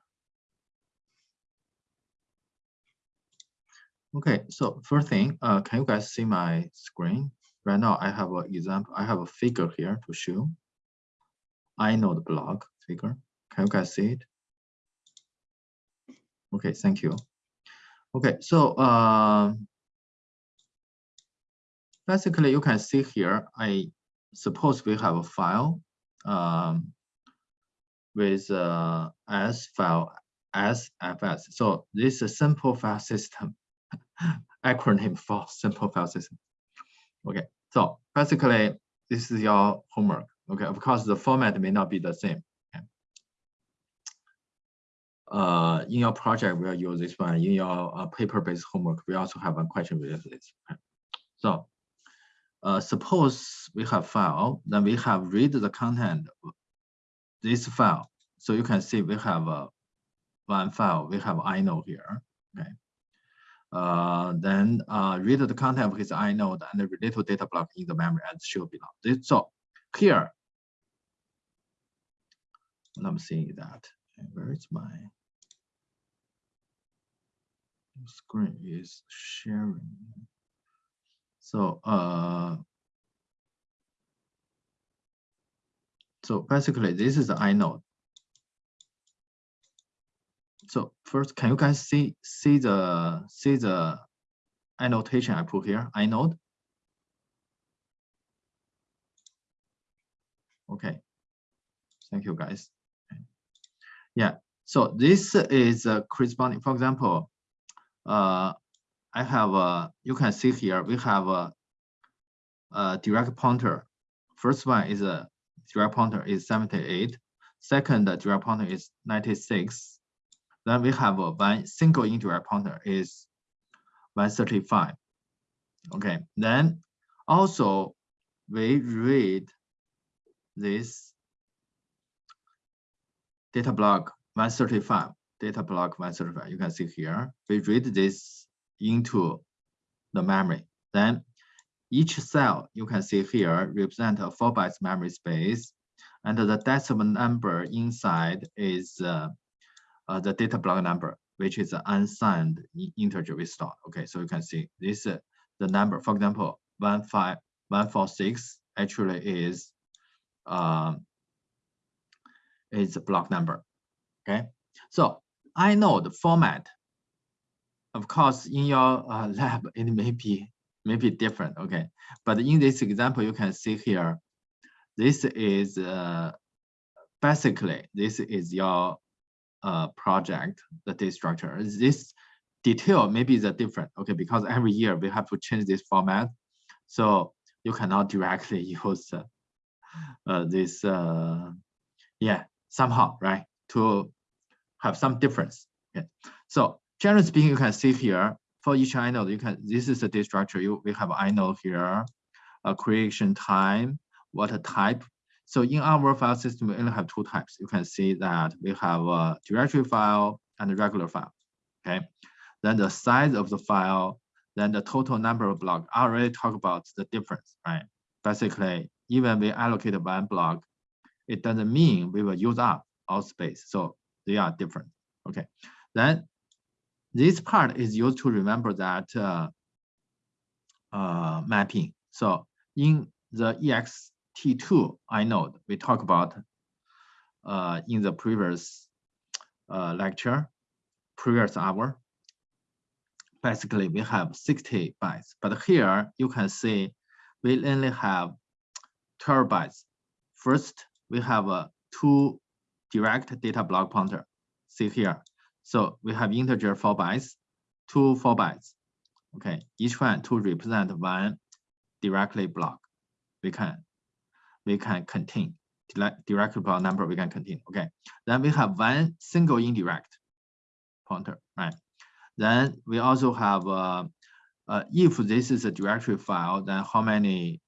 Okay, so first thing, uh, can you guys see my screen? Right now, I have an example. I have a figure here to show. I know the block figure. Can you guys see it? Okay, thank you. Okay, so uh, basically you can see here, I suppose we have a file um, with uh, S file SFS. So this is a simple file system, acronym for simple file system. Okay, so basically this is your homework. Okay, of course the format may not be the same uh, in your project, we'll use this one. In your uh, paper-based homework, we also have a question with this. So uh, suppose we have file, then we have read the content of this file. So you can see we have uh, one file, we have inode here, okay. Uh, then uh, read the content of his inode and the related data block in the memory as shown below. So here, I'm seeing that. Where is my screen is sharing. So uh, so basically this is the inode. So first, can you guys see see the see the annotation I put here? I inode. Okay. Thank you guys. Yeah. So this is uh, corresponding. For example, uh, I have a, you can see here, we have a, a direct pointer. First one is a direct pointer is 78. Second direct pointer is 96. Then we have a one single indirect pointer is 135. Okay, then also we read this data block 135 data block 135. You can see here, we read this into the memory. Then each cell you can see here represent a four bytes memory space, and the decimal number inside is uh, uh, the data block number, which is an unsigned integer we store. Okay, so you can see this uh, the number. For example, one five one four six actually is um, is a block number. Okay, so I know the format of course, in your uh, lab, it may be, may be different, okay? But in this example, you can see here, this is uh, basically, this is your uh, project, the data structure. This detail maybe is a different, okay? Because every year we have to change this format. So you cannot directly use uh, this, uh, yeah, somehow, right? To have some difference, okay? So generally speaking, you can see here for each inode, you can this is the data structure. You we have inode here, a creation time, what type. So in our file system, we only have two types. You can see that we have a directory file and a regular file. Okay. Then the size of the file, then the total number of blocks. I already talked about the difference, right? Basically, even we allocate one block, it doesn't mean we will use up all space. So they are different. Okay. Then this part is used to remember that uh, uh, mapping. So in the ext2 inode, we talk about uh, in the previous uh, lecture, previous hour. Basically, we have 60 bytes, but here you can see we only have 12 bytes. First, we have a two direct data block pointer. See here, so we have integer four bytes, two four bytes. Okay, each one to represent one directly block. We can we can contain directly block number we can contain. Okay, then we have one single indirect pointer, right? Then we also have uh, uh, if this is a directory file, then how many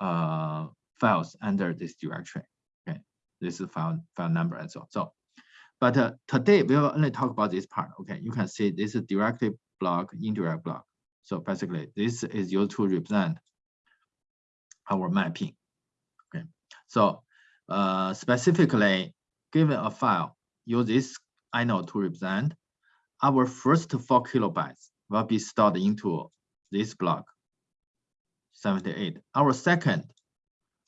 uh, files under this directory? Okay, this is file file number and so on. So but uh, today we will only talk about this part. Okay, you can see this is directly block, indirect block. So basically, this is used to represent our mapping. So uh, specifically, given a file, use this inode to represent our first four kilobytes will be stored into this block 78. Our second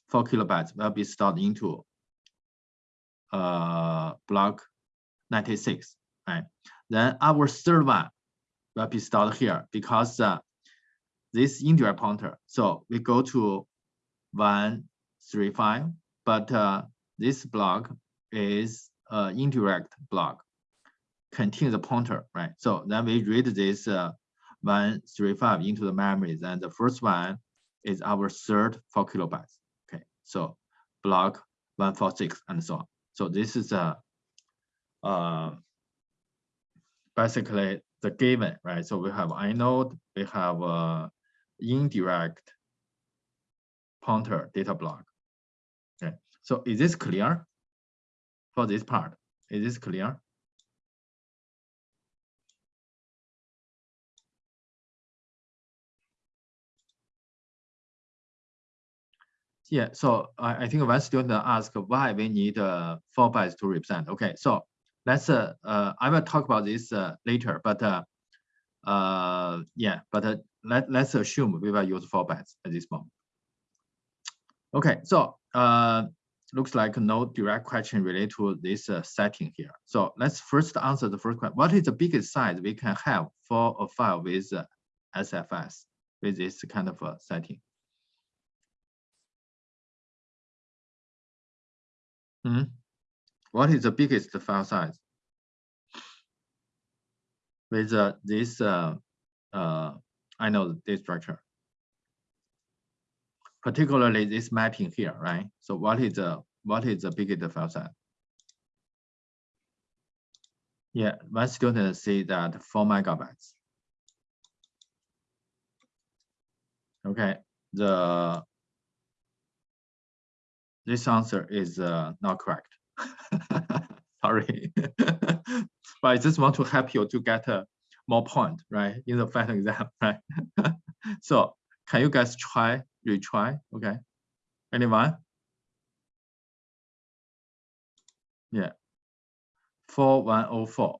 four kilobytes will be stored into uh, block 96, right? Then our third one will be stored here because uh, this indirect pointer. So we go to 135, but uh, this block is uh, indirect block, contains the pointer, right? So then we read this uh, 135 into the memory. Then the first one is our third four kilobytes. Okay, so block 146 and so on. So this is a uh, basically the given, right? So we have inode, we have uh, indirect pointer data block. So is this clear for this part? Is this clear? Yeah, so I, I think one student asked why we need uh, four bytes to represent. Okay, so let's uh, uh, I will talk about this uh, later, but uh, uh, yeah, but uh, let let's assume we will use four bytes at this moment. Okay, so uh, looks like no direct question related to this uh, setting here. So let's first answer the first question: What is the biggest size we can have for a file with uh, SFS with this kind of uh, setting? Mm -hmm. What is the biggest file size? With uh, this, uh, inode this structure, particularly this mapping here, right? So what is the what is the biggest file size? Yeah, one student say that four megabytes. Okay, the this answer is uh, not correct. Sorry. but I just want to help you to get a more point, right, in the final exam, right? so can you guys try, retry, okay? Anyone? Yeah, 4104.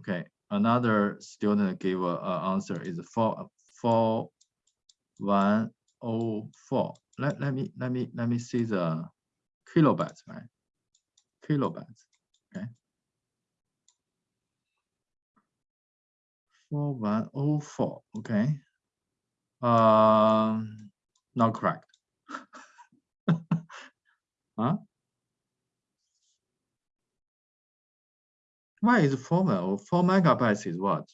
Okay, another student gave a, a answer is 4, 4104. Let, let me let me let me see the kilobytes, right? kilobytes. Okay. 4104, okay. Um, not correct. huh? Why is four, four megabytes is what?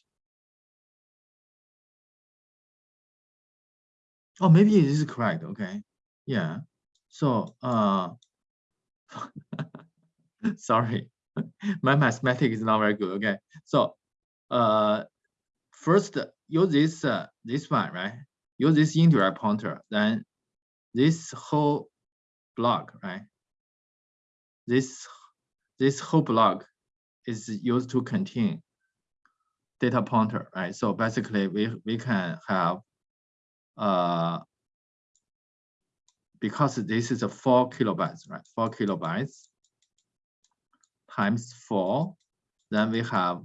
Oh, maybe it is correct. Okay. Yeah. So, uh, sorry, my mathematics is not very good. Okay. So, uh, first use this, uh, this one, right? Use this indirect pointer, then this whole block, right? This, this whole block is used to contain data pointer, right? So basically we, we can have uh, because this is a four kilobytes, right? Four kilobytes times four, then we have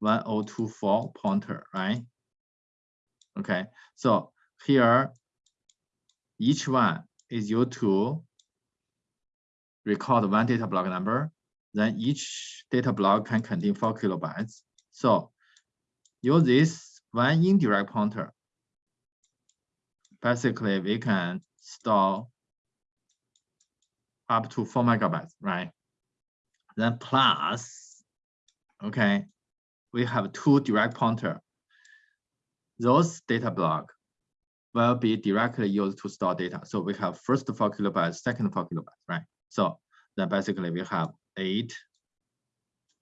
1024 pointer, right? Okay, so here, each one is used to record one data block number. Then each data block can contain four kilobytes. So use this one indirect pointer basically we can store up to four megabytes, right? Then plus, okay, we have two direct pointer. Those data block will be directly used to store data. So we have first four kilobytes, second four kilobytes, right? So then basically we have eight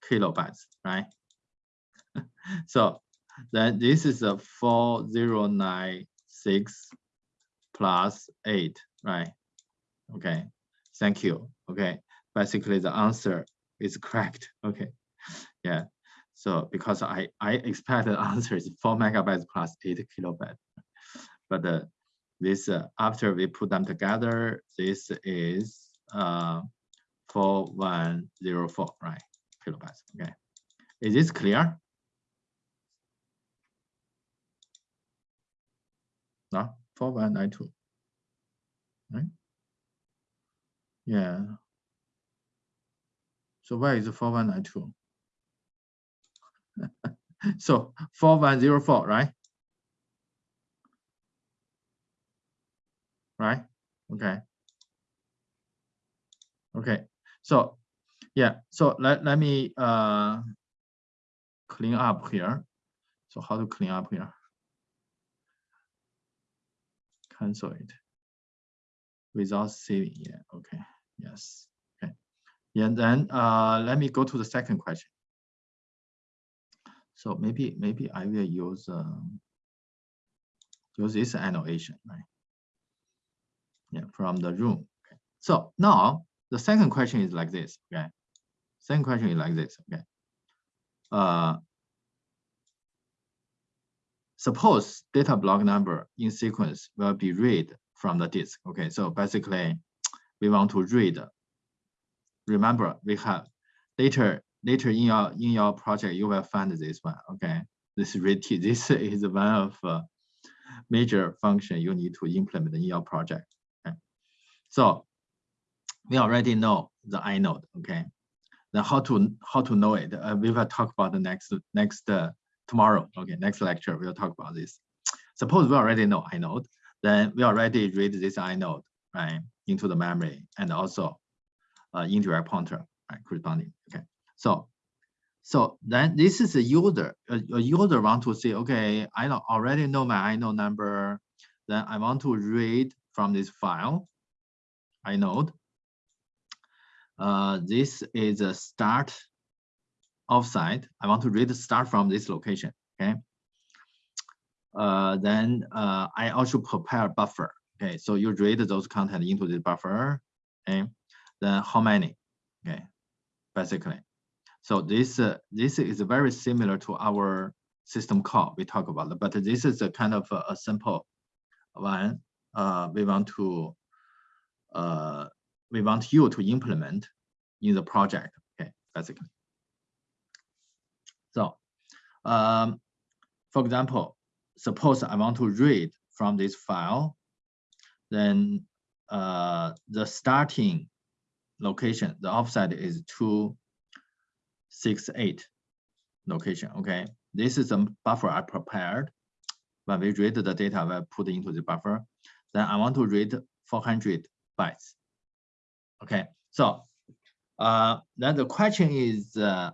kilobytes, right? so then this is a 4096 plus eight, right? Okay, thank you. Okay, basically the answer is correct. Okay, yeah. So because I I expect the answer is four megabytes plus eight kilobytes, but uh, this uh, after we put them together, this is uh four one zero four, right? Kilobytes. Okay, is this clear? No. 4192. Right? Yeah. So where is 4192? so 4104, right? Right? Okay. Okay. So yeah, so let, let me uh clean up here. So how to clean up here? cancel it without saving. Yeah, okay, yes, okay. And then uh, let me go to the second question. So maybe maybe I will use um, use this annotation, right? Yeah, from the room. Okay. So now the second question is like this. Okay, second question is like this. Okay. Uh, Suppose data block number in sequence will be read from the disk. Okay, so basically we want to read. Remember, we have later later in your in your project you will find this one. Okay, this read this is one of uh, major function you need to implement in your project. So we already know the inode. Okay, then how to how to know it? Uh, we will talk about the next next uh, tomorrow. Okay, next lecture, we'll talk about this. Suppose we already know inode, then we already read this inode, right, into the memory and also uh, indirect pointer, right, corresponding. Okay, so so then this is a user. A, a user want to say, okay, I already know my inode number. Then I want to read from this file, inode. Uh, this is a start offset, I want to read start from this location, okay? Uh, then uh, I also prepare buffer, okay? So you read those content into the buffer, okay? Then how many, okay? Basically. So this, uh, this is very similar to our system call we talk about, but this is a kind of a, a simple one. Uh, we want to, uh, we want you to implement in the project, okay, basically. So, um, for example, suppose I want to read from this file, then uh, the starting location, the offset is 268 location, okay? this is a buffer I prepared. When we read the data, we put into the buffer. Then I want to read 400 bytes. Okay, so uh, then the question is uh,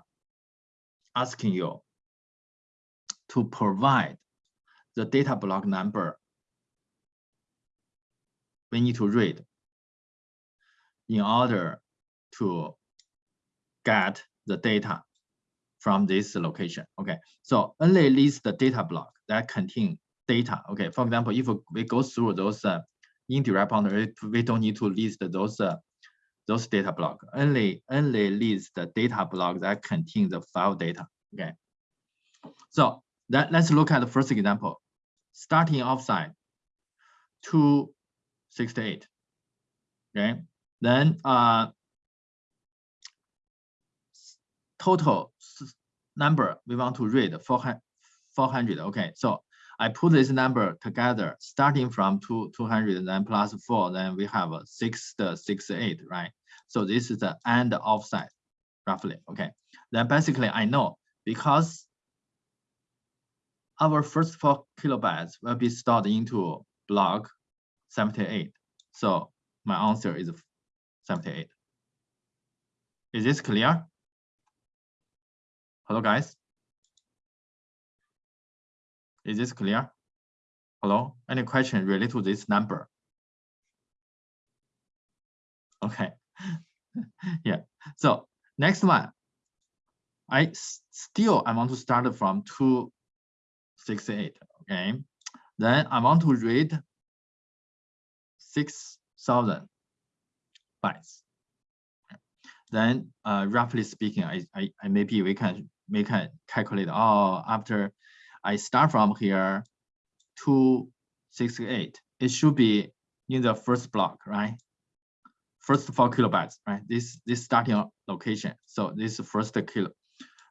asking you to provide the data block number we need to read in order to get the data from this location. Okay, so only list the data block that contain data. Okay, for example, if we go through those uh, indirect pointer, we don't need to list those uh, those data block. Only only list the data block that contain the file data. Okay, so that let's look at the first example. Starting offset, 268. Okay, then uh, total number we want to read 400, 400. Okay, so I put this number together, starting from two, 200, then plus four, then we have six, the six, eight, right? So this is the end offset, roughly, okay? Then basically I know because our first four kilobytes will be stored into block 78. So my answer is 78. Is this clear? Hello, guys. Is this clear? Hello, any question related to this number? Okay, yeah. So next one, I still I want to start from 268. Okay, then I want to read 6,000 bytes. Then uh, roughly speaking, I, I, I maybe we can we can calculate oh after I start from here to 68 it should be in the first block right? First four kilobytes right? This this starting location. So this first kilo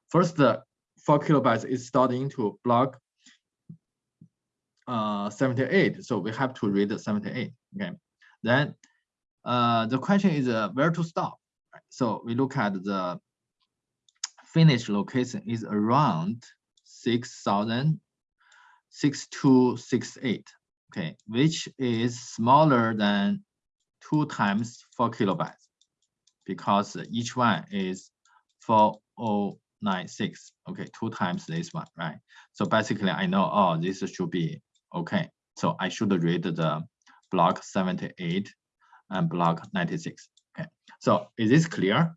first four kilobytes is stored into block uh 78 so we have to read 78 okay? Then uh the question is uh, where to stop? Right? so we look at the finish location is around 6,000, 6268, okay, which is smaller than two times four kilobytes because each one is 4096, okay, two times this one, right? So basically I know, oh, this should be okay. So I should read the block 78 and block 96, okay. So is this clear?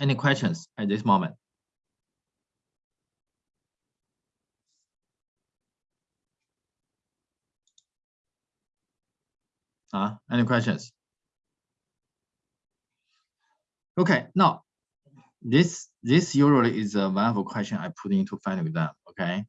Any questions at this moment? Uh, any questions? Okay, now this this usually is a the question I put into final exam. Okay.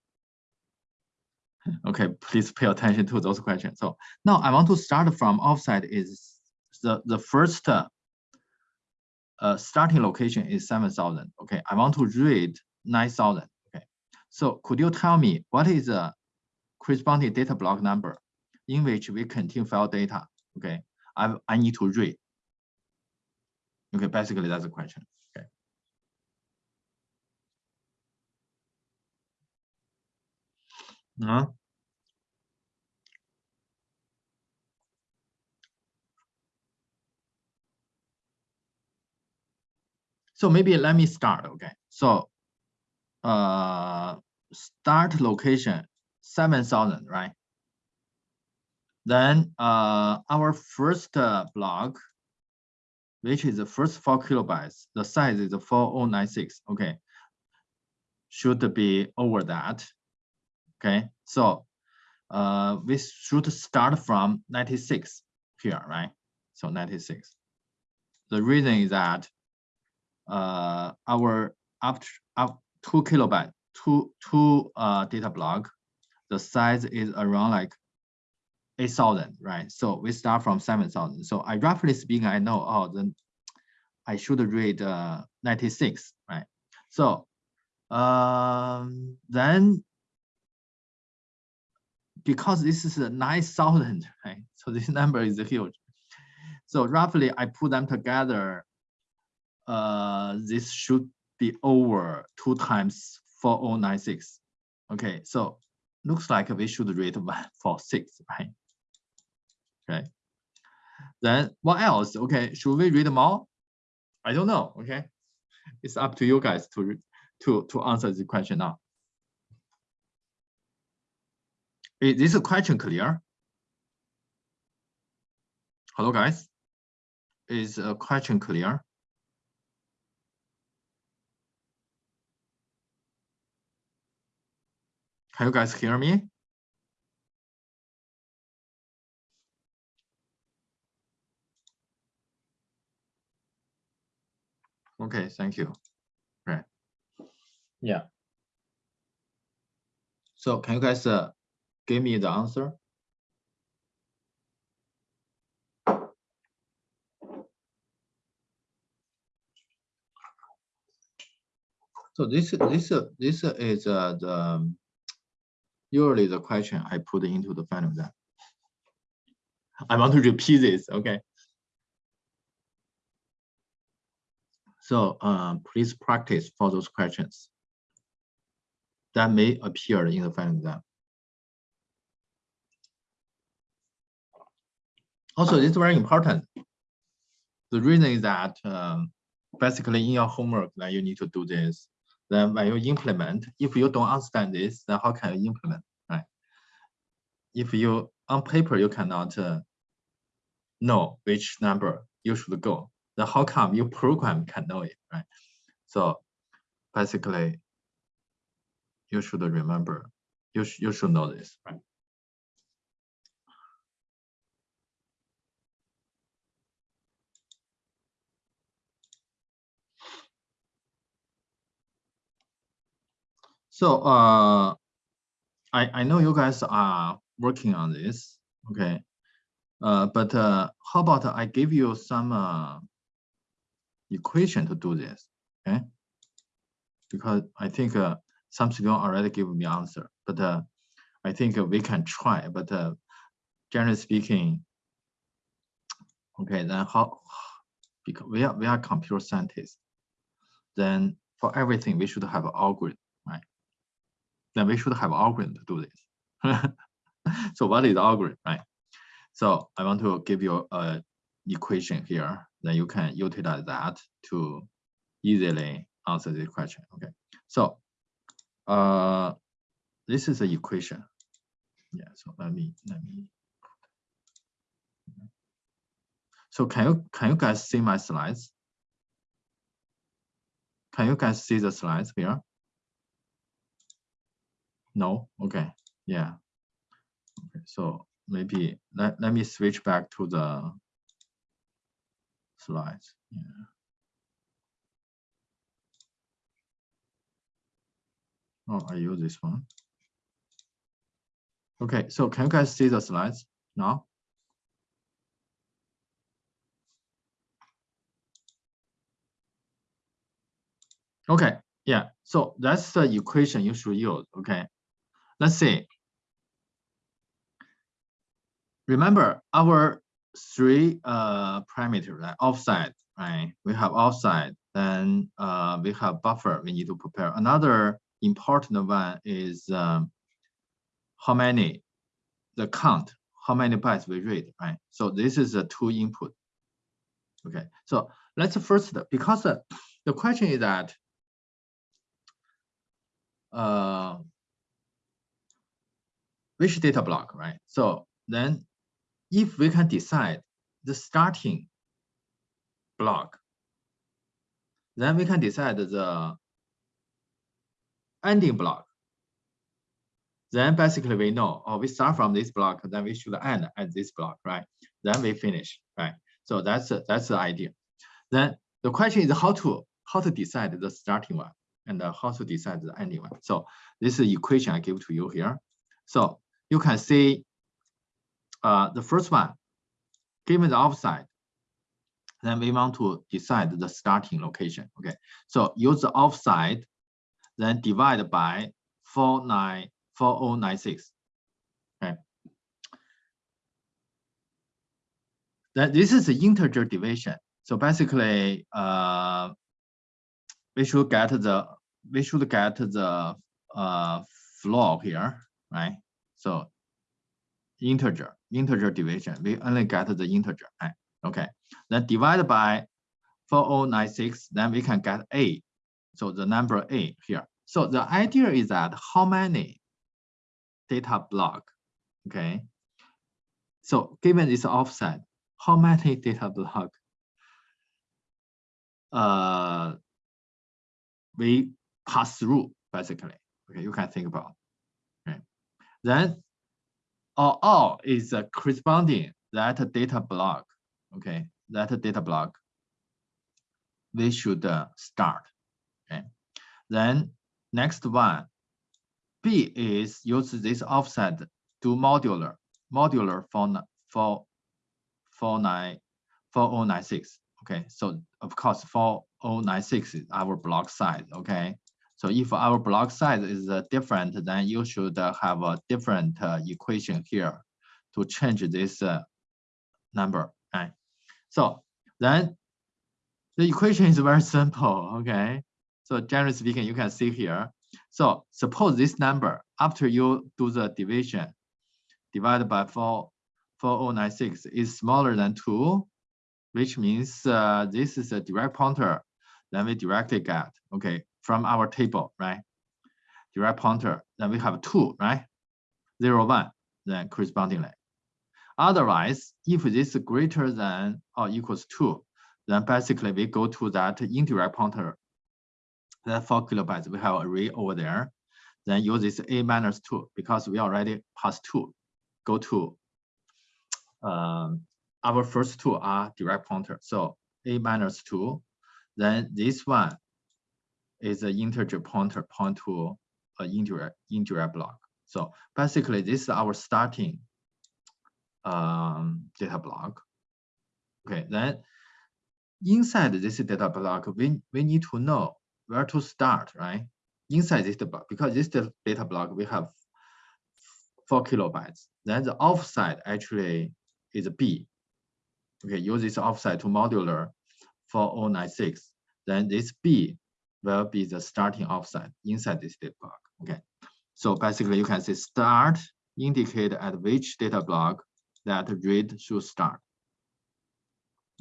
Okay, please pay attention to those questions. So now I want to start from offset is the the first uh, starting location is 7,000. Okay, I want to read 9,000. Okay, so could you tell me what is the corresponding data block number in which we contain file data? Okay, I, I need to read. Okay, basically that's the question. Okay. Uh -huh. So maybe let me start, okay? So uh, start location 7,000, right? Then uh, our first uh, block, which is the first four kilobytes, the size is 4096, okay? Should be over that, okay? So uh, we should start from 96 here, right? So 96. The reason is that uh, our up, up two kilobyte, two, two uh, data block, the size is around like 8,000, right? So we start from 7,000. So I roughly speaking, I know, oh, then I should read uh, 96, right? So um, then because this is 9,000, right? So this number is huge. So roughly I put them together uh, this should be over two times 4096. Okay, so looks like we should read 146, right? Okay. Then what else? Okay, should we read more? I don't know. Okay, it's up to you guys to to to answer the question now. Is this question clear? Hello, guys. Is a question clear? Can you guys hear me? Okay, thank you. Right. Yeah. So can you guys uh, give me the answer? So this this this is uh, the usually the question I put into the final exam. I want to repeat this, okay? So um, please practice for those questions that may appear in the final exam. Also, it's very important. The reason is that um, basically in your homework that you need to do this. Then when you implement, if you don't understand this, then how can you implement, right? If you on paper you cannot uh, know which number you should go, then how come your program can know it, right? So basically, you should remember, you, sh you should know this, right? So uh, I, I know you guys are working on this, okay. Uh, but uh, how about I give you some uh, equation to do this, okay? Because I think uh, some students already give me answer, but uh, I think we can try, but uh, generally speaking, okay, then how, because we are, we are computer scientists, then for everything, we should have an algorithm right? then we should have algorithm to do this. so what is algorithm, right? So I want to give you a equation here. Then you can utilize that to easily answer this question. Okay. So uh, this is the equation. Yeah. So let me let me. So can you can you guys see my slides? Can you guys see the slides here? No, okay, yeah. Okay, so maybe let, let me switch back to the slides. Yeah. Oh, I use this one. Okay, so can you guys see the slides now? Okay, yeah, so that's the equation you should use, okay? Let's see. Remember our three uh, parameters, right? offset, right? We have offset, then uh, we have buffer we need to prepare. Another important one is um, how many, the count, how many bytes we read, right? So this is a two input. Okay, so let's first, because uh, the question is that uh, which data block, right? So then if we can decide the starting block, then we can decide the ending block. Then basically we know, oh, we start from this block, then we should end at this block, right? Then we finish, right? So that's that's the idea. Then the question is how to how to decide the starting one and how to decide the ending one. So this is the equation I give to you here. So you can see uh, the first one, given the offset, then we want to decide the starting location. Okay, so use the offset, then divide by 494096. Okay. Then this is the integer division. So basically, uh, we should get the we should get the uh, floor here, right? So integer, integer division, we only get the integer, right? Okay, then divide by 4096, then we can get A. So the number A here. So the idea is that how many data block, okay? So given this offset, how many data block uh, we pass through basically. Okay, you can think about. Okay, then all, all is uh, corresponding that data block. Okay, that data block we should uh, start. Okay, then next one, B is use this offset to modular modular for for 4096. Okay, so of course 4096 is our block size. Okay, so if our block size is uh, different, then you should uh, have a different uh, equation here to change this number. Right. So then the equation is very simple. Okay. So generally speaking, you can see here. So suppose this number after you do the division divided by 4 4096 is smaller than 2, which means uh, this is a direct pointer. Then we directly get, okay, from our table, right? Direct pointer, then we have two, right? Zero, one, then correspondingly. Otherwise, if this is greater than or equals two, then basically we go to that indirect pointer, that four kilobytes, we have array over there, then use this a minus two because we already passed two, go to um, our first two are direct pointer. So a minus two, then this one is an integer pointer point to an indirect indirect block. So basically, this is our starting um, data block. Okay, then inside this data block, we, we need to know where to start, right? Inside this block, because this data block, we have four kilobytes. Then the offset actually is B. Okay, use this offset to modular 4096. Then this B will be the starting offset inside this data block. Okay, so basically you can say start indicate at which data block that read should start.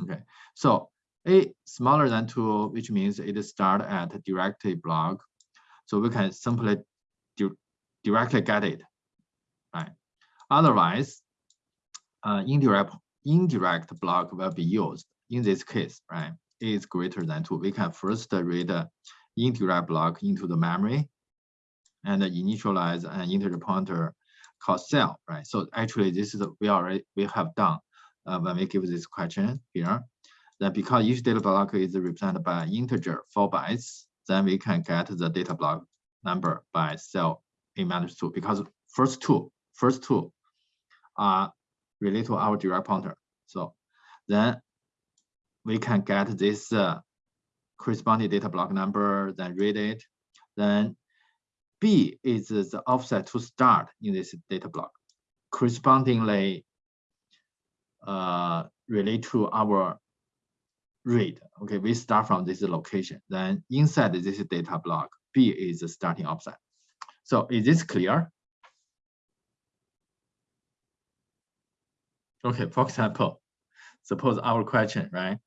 Okay, so a smaller than two, which means it start at directly block. So we can simply di directly get it, right? Otherwise, uh, indirect indirect block will be used in this case, right? Is greater than two. We can first read indirect block into the memory and initialize an integer pointer called cell, right? So actually this is we already we have done uh, when we give this question here. Then because each data block is represented by integer four bytes, then we can get the data block number by cell minus two because first two, first two are related to our direct pointer. So then we can get this uh, corresponding data block number, then read it. Then B is the offset to start in this data block. Correspondingly, uh, relate to our read. Okay, we start from this location. Then inside this data block, B is the starting offset. So is this clear? Okay, for example, suppose our question, right?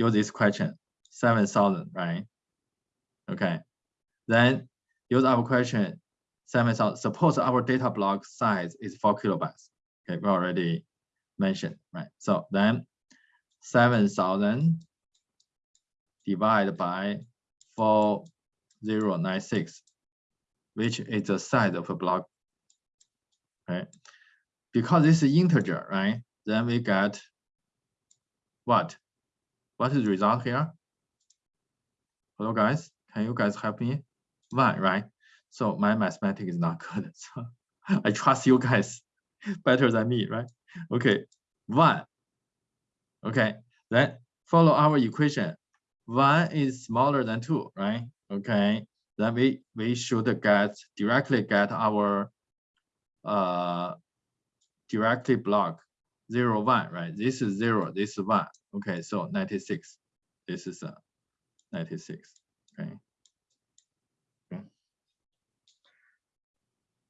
Use this question, 7,000, right? Okay, then use our question, 7,000. Suppose our data block size is four kilobytes. Okay, we already mentioned, right? So then 7,000 divided by 4096, which is the size of a block, right? Because this is integer, right? Then we get what? What is the result here? Hello guys, can you guys help me? One, right? So my mathematics is not good. So I trust you guys better than me, right? Okay, one. Okay, then follow our equation. One is smaller than two, right? Okay, then we we should get directly get our uh directly block zero one, right? This is zero, this is one. Okay, so 96. This is a 96. Okay. okay.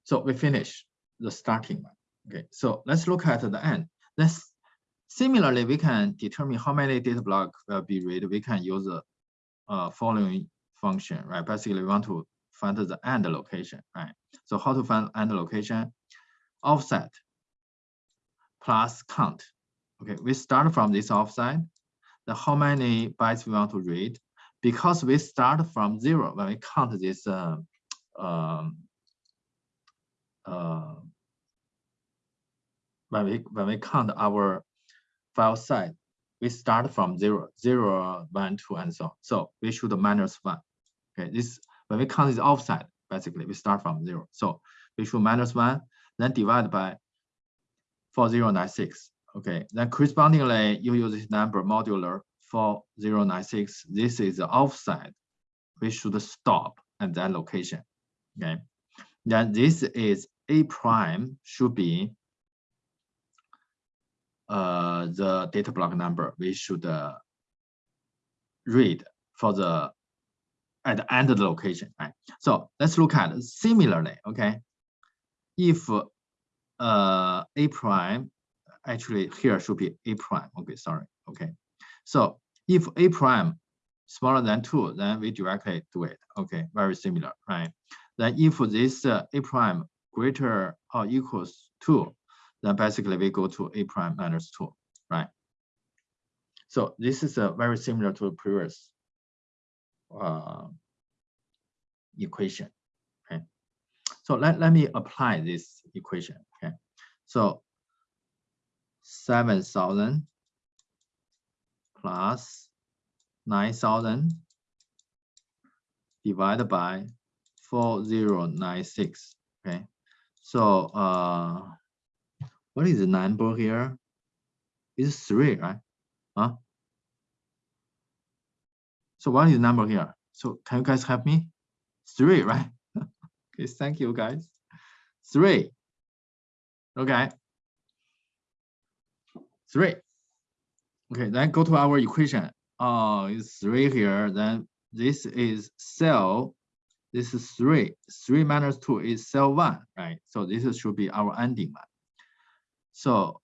So we finish the starting one. Okay, so let's look at the end. Let's similarly we can determine how many data block will be read. We can use the uh, following function, right? Basically, we want to find the end location, right? So how to find end location? Offset plus count Okay, we start from this offset. The how many bytes we want to read? Because we start from zero when we count this uh, um, uh, when we when we count our file size, we start from zero, zero, one, two, and so on. So we should minus one. Okay, this when we count this offset, basically we start from zero. So we should minus one, then divide by 4096. Okay, then correspondingly, you use this number modular 4096. This is the offset. We should stop at that location. Okay, then this is a prime should be uh, the data block number we should uh, read for the at the end of the location, right? So let's look at similarly, okay? If uh, a prime, actually here should be a prime, okay, sorry, okay. So if a prime smaller than two, then we directly do it, okay, very similar, right? Then if this uh, a prime greater or equals two, then basically we go to a prime minus two, right? So this is uh, very similar to the previous uh, equation, okay? So let, let me apply this equation, okay? So 7,000 plus 9,000 divided by 4096, okay? So uh, what is the number here? It's three, right? Huh? So what is the number here? So can you guys help me? Three, right? okay, thank you guys. Three. Okay. Three. Okay, then go to our equation. Oh, it's three here. Then this is cell. This is three. Three minus two is cell one, right? So this should be our ending one. So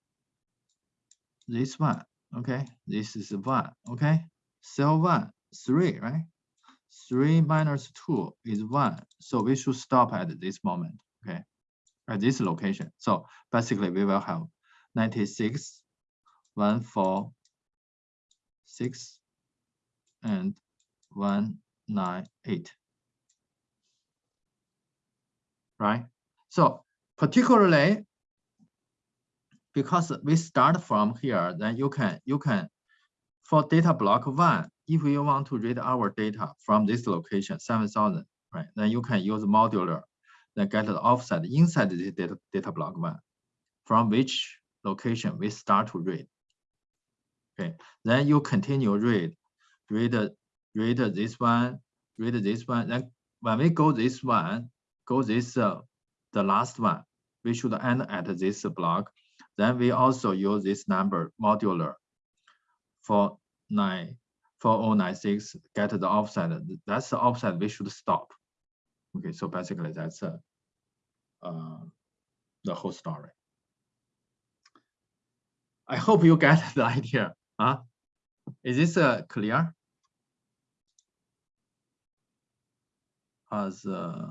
this one, okay, this is one, okay, cell one, three, right? Three minus two is one. So we should stop at this moment, okay, at this location. So basically we will have 96, one, four, six, and one, nine, eight. Right? So particularly because we start from here, then you can you can for data block one, if you want to read our data from this location, 7,000, right? Then you can use modular, then get the offset inside the data, data block one, from which location we start to read. Okay, then you continue read, read, read this one, read this one. Then when we go this one, go this uh, the last one, we should end at this block then we also use this number modular for nine four oh nine six get the offset. That's the offset we should stop. Okay, so basically that's uh, uh, the whole story. I hope you get the idea. Huh? Is this uh, clear? As uh,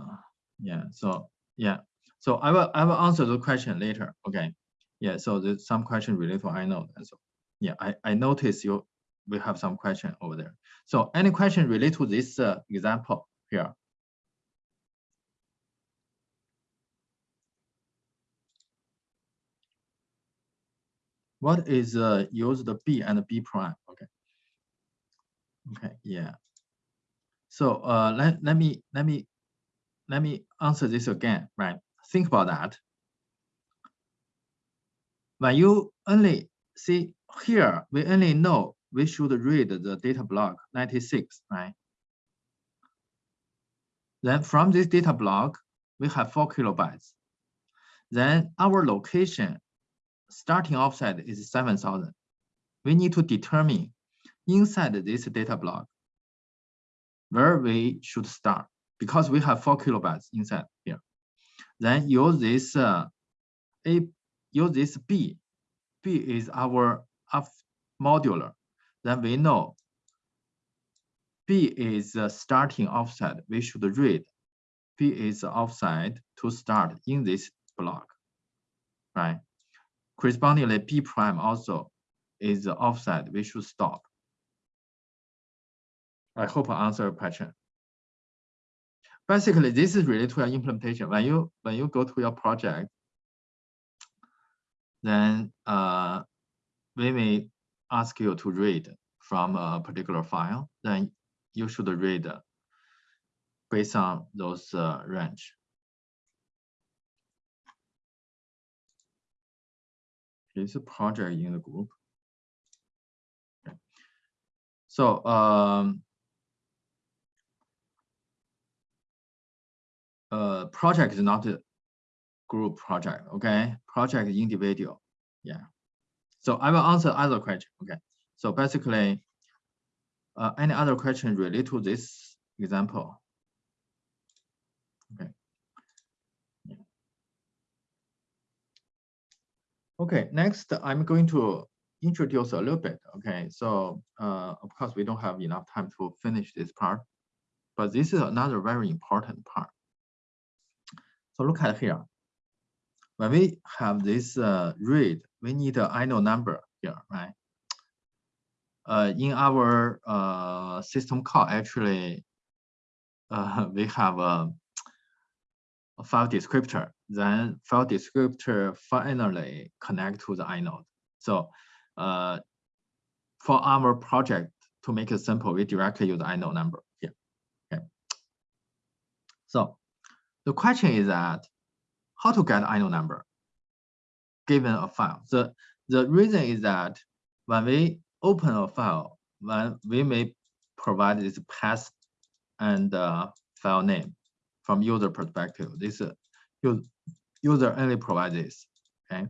yeah, so yeah, so I will I will answer the question later. Okay. Yeah, so there's some question related to inode. And so yeah, I, I noticed you we have some question over there. So any question related to this uh, example here? What is uh, use the B and B prime? Okay. Okay, yeah. So uh, let, let me let me let me answer this again, right? Think about that when you only see here, we only know we should read the data block 96, right? Then from this data block, we have four kilobytes. Then our location starting offset is 7,000. We need to determine inside this data block where we should start because we have four kilobytes inside here. Then use this uh, A, use this B. B is our F modular. Then we know B is the starting offset. We should read B is offset to start in this block, right? Correspondingly, B prime also is the offset. We should stop. I hope I answer your question. Basically, this is related to your implementation. When you when you go to your project, then uh, we may ask you to read from a particular file. Then you should read based on those uh, range. It's a project in the group. So um, uh, project is not a group project, okay? Project individual, yeah. So I will answer other question, okay? So basically, uh, any other question related to this example? Okay. Yeah. Okay, next I'm going to introduce a little bit, okay? So uh, of course we don't have enough time to finish this part, but this is another very important part. So look at here. When we have this uh, read, we need an inode number here, right? Uh, in our uh, system call, actually, uh, we have a, a, file descriptor. Then file descriptor finally connect to the inode. So uh, for our project, to make it simple, we directly use inode number here. Okay. So the question is that how to get inode number given a file. The, the reason is that when we open a file, when we may provide this path and uh, file name from user perspective. This uh, user only provides. Okay.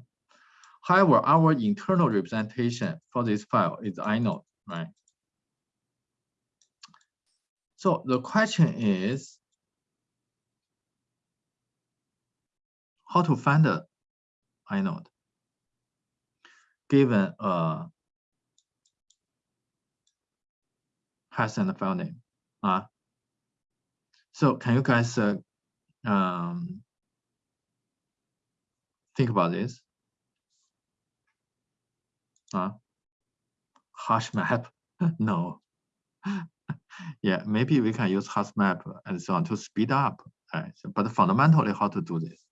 However, our internal representation for this file is inode, right? So the question is, how to find the inode given a hash and file name. Uh, so can you guys uh, um, think about this? Uh, hash map? no. yeah, maybe we can use hash map and so on to speed up. Right? But fundamentally, how to do this?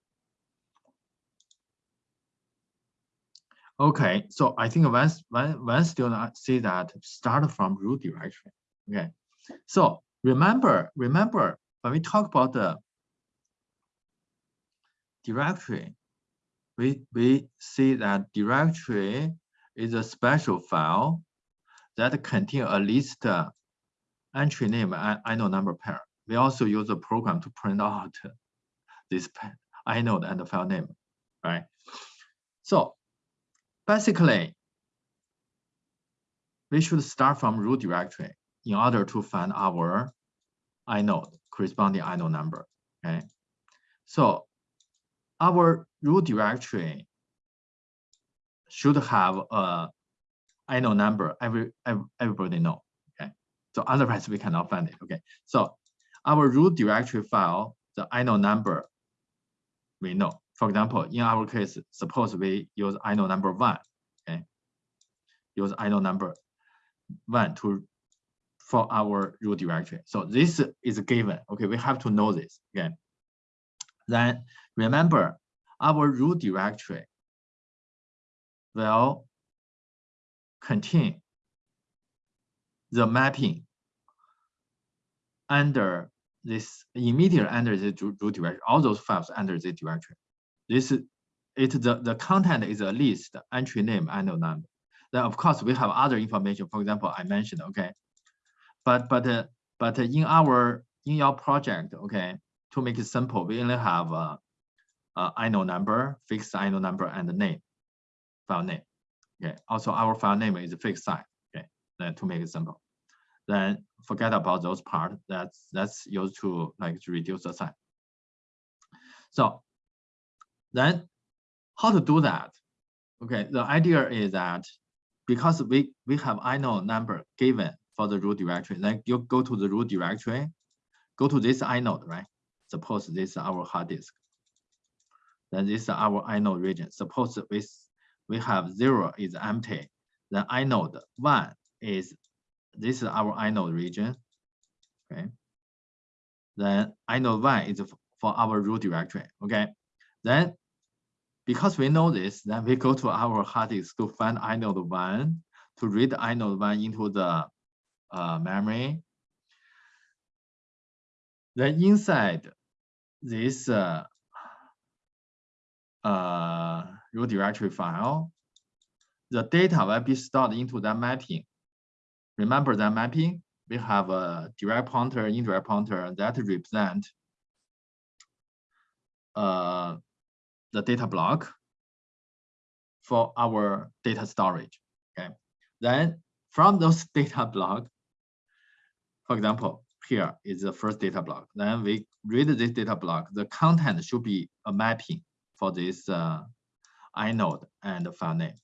Okay, so I think once when one student see that start from root directory. Okay, so remember remember when we talk about the directory, we we see that directory is a special file that contain a list uh, entry name and inode number pair. We also use a program to print out this inode and the file name, right? So Basically, we should start from root directory in order to find our inode, corresponding inode number, okay? So our root directory should have a inode number every, every everybody know, okay? So otherwise we cannot find it, okay? So our root directory file, the inode number, we know. For example, in our case, suppose we use inode number one, okay? Use inode number one to for our root directory. So this is given, okay? We have to know this, okay? Then remember our root directory will contain the mapping under this immediately under the root directory, all those files under the directory. This it the, the content is a list, entry name, inode number. Then of course we have other information. For example, I mentioned, okay. But but uh, but in our in your project, okay, to make it simple, we only have a, a inode number, fixed inode number, and the name, file name. Okay. Also, our file name is fixed size. Okay. Then to make it simple, then forget about those part. That's that's used to like to reduce the size. So Then how to do that? Okay, the idea is that because we, we have inode number given for the root directory, then you go to the root directory, go to this inode, right? Suppose this is our hard disk. Then this is our inode region. Suppose we, we have zero is empty. Then inode one is, this is our inode region. Okay. Then inode one is for our root directory. Okay. Then because we know this, then we go to our hard disk to find inode one, to read inode one into the uh, memory. Then inside this uh, uh, root directory file, the data will be stored into that mapping. Remember that mapping? We have a direct pointer, indirect pointer that represent uh, the data block for our data storage. Okay. Then from those data block, for example, here is the first data block. Then we read this data block. The content should be a mapping for this uh, inode and the file name.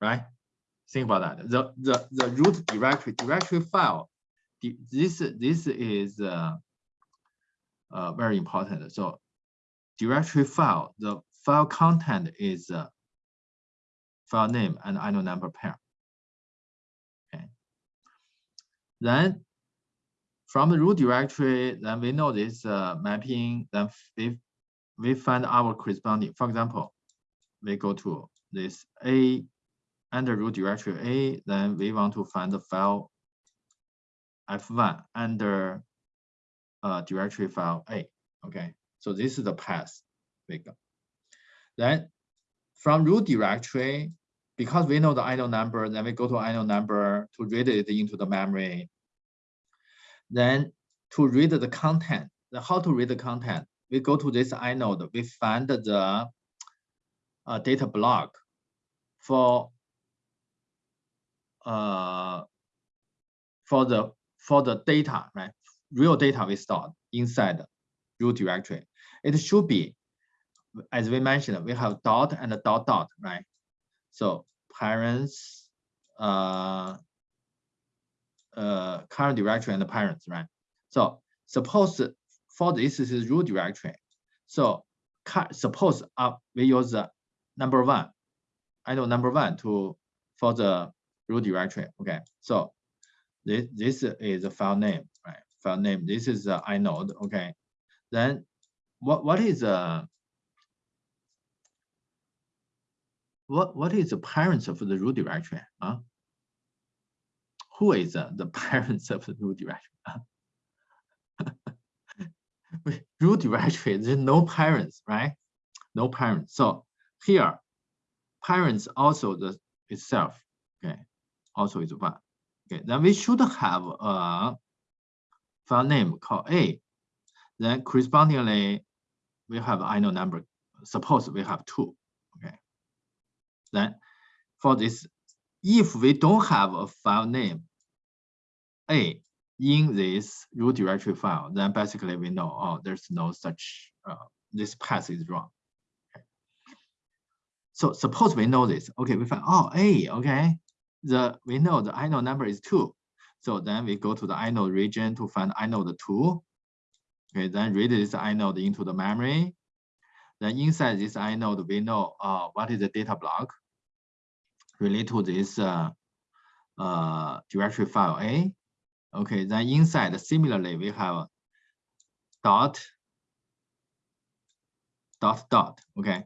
Right? Think about that. The the the root directory directory file. This this is uh, uh, very important. So directory file, the file content is uh, file name and inode number pair. Okay. Then from the root directory, then we know this uh, mapping, then we, we find our corresponding, for example, we go to this A under root directory A, then we want to find the file F1 under uh, directory file A, okay? So this is the path we go. Then from root directory, because we know the inode number, then we go to inode number to read it into the memory. Then to read the content, the how to read the content, we go to this inode, we find the uh, data block for uh, for the for the data, right? Real data we stored inside root directory. It should be, as we mentioned, we have dot and dot dot, right? So parents, uh, uh, current directory and the parents, right? So suppose for this is root directory. So suppose uh, we use the number one. inode number one to for the root directory. Okay, so this this is a file name, right? File name. This is the inode. Okay, then what what is the what what is the parents of the root directory? Huh? Who is the parents of the root directory? root directory, there's no parents, right? No parents. So here, parents also the itself, okay, also is one. Okay, then we should have a file name called A then correspondingly, we have inode number. Suppose we have two. Okay. Then for this, if we don't have a file name A in this root directory file, then basically we know, oh, there's no such, uh, this path is wrong. So suppose we know this. Okay, we find, oh, A, okay. The We know the inode number is two. So then we go to the inode region to find inode two. Okay, then read this inode into the memory. Then inside this inode, we know uh, what is the data block related to this uh, uh, directory file A. Okay, then inside, similarly, we have dot, dot, dot, okay.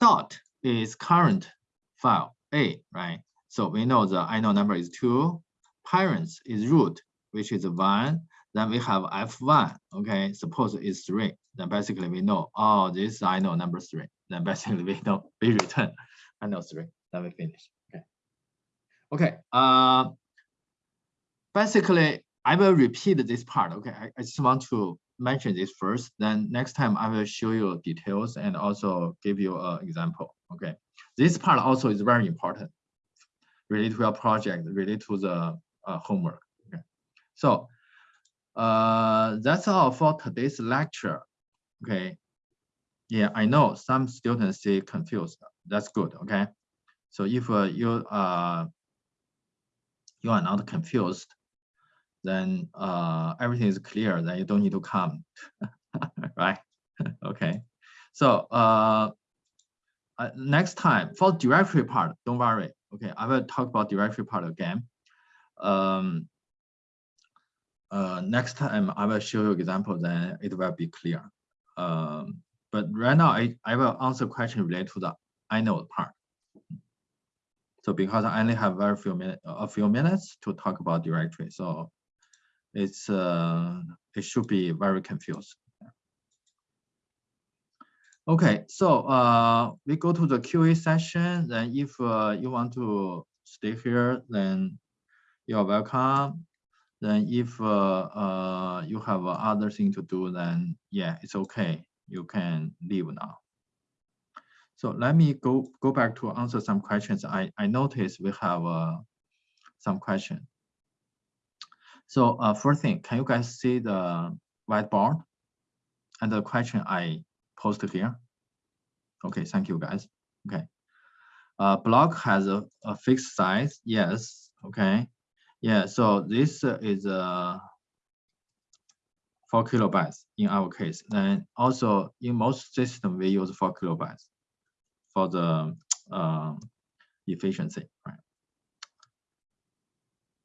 Dot is current file A, right? So we know the inode number is two, parents is root, which is one, then we have F1, okay, suppose it's three. Then basically we know, oh, this inode number three. Then basically we know, we return inode three. Then me finish, okay. Okay, uh, basically I will repeat this part, okay. I, I just want to mention this first, then next time I will show you details and also give you an example, okay. This part also is very important related to your project, related to the uh, homework, okay. So uh, that's all for today's lecture. Okay. yeah, I know some students say confused. That's good. Okay. So if uh, you uh, you are not confused, then uh, everything is clear. Then you don't need to come, right? okay. So uh, uh, next time for directory part, don't worry. Okay, I will talk about directory part again. Um, uh, next time I will show you example, then it will be clear. Um, but right now I, I will answer question related to the inode part. So because I only have very few minutes, a few minutes to talk about directory, so it's uh, it should be very confused. Okay, so uh, we go to the QA session. Then if uh, you want to stay here, then you're welcome. Then if uh, uh, you have other thing to do, then yeah, it's okay. You can leave now. So let me go go back to answer some questions. I I noticed we have uh, some question. So uh, first thing, can you guys see the whiteboard and the question I posted here? Okay, thank you guys. Okay. Uh, block has a, a fixed size. Yes. Okay. Yeah. So this is a uh, four kilobytes in our case. And also in most system we use four kilobytes for the uh, efficiency. Right.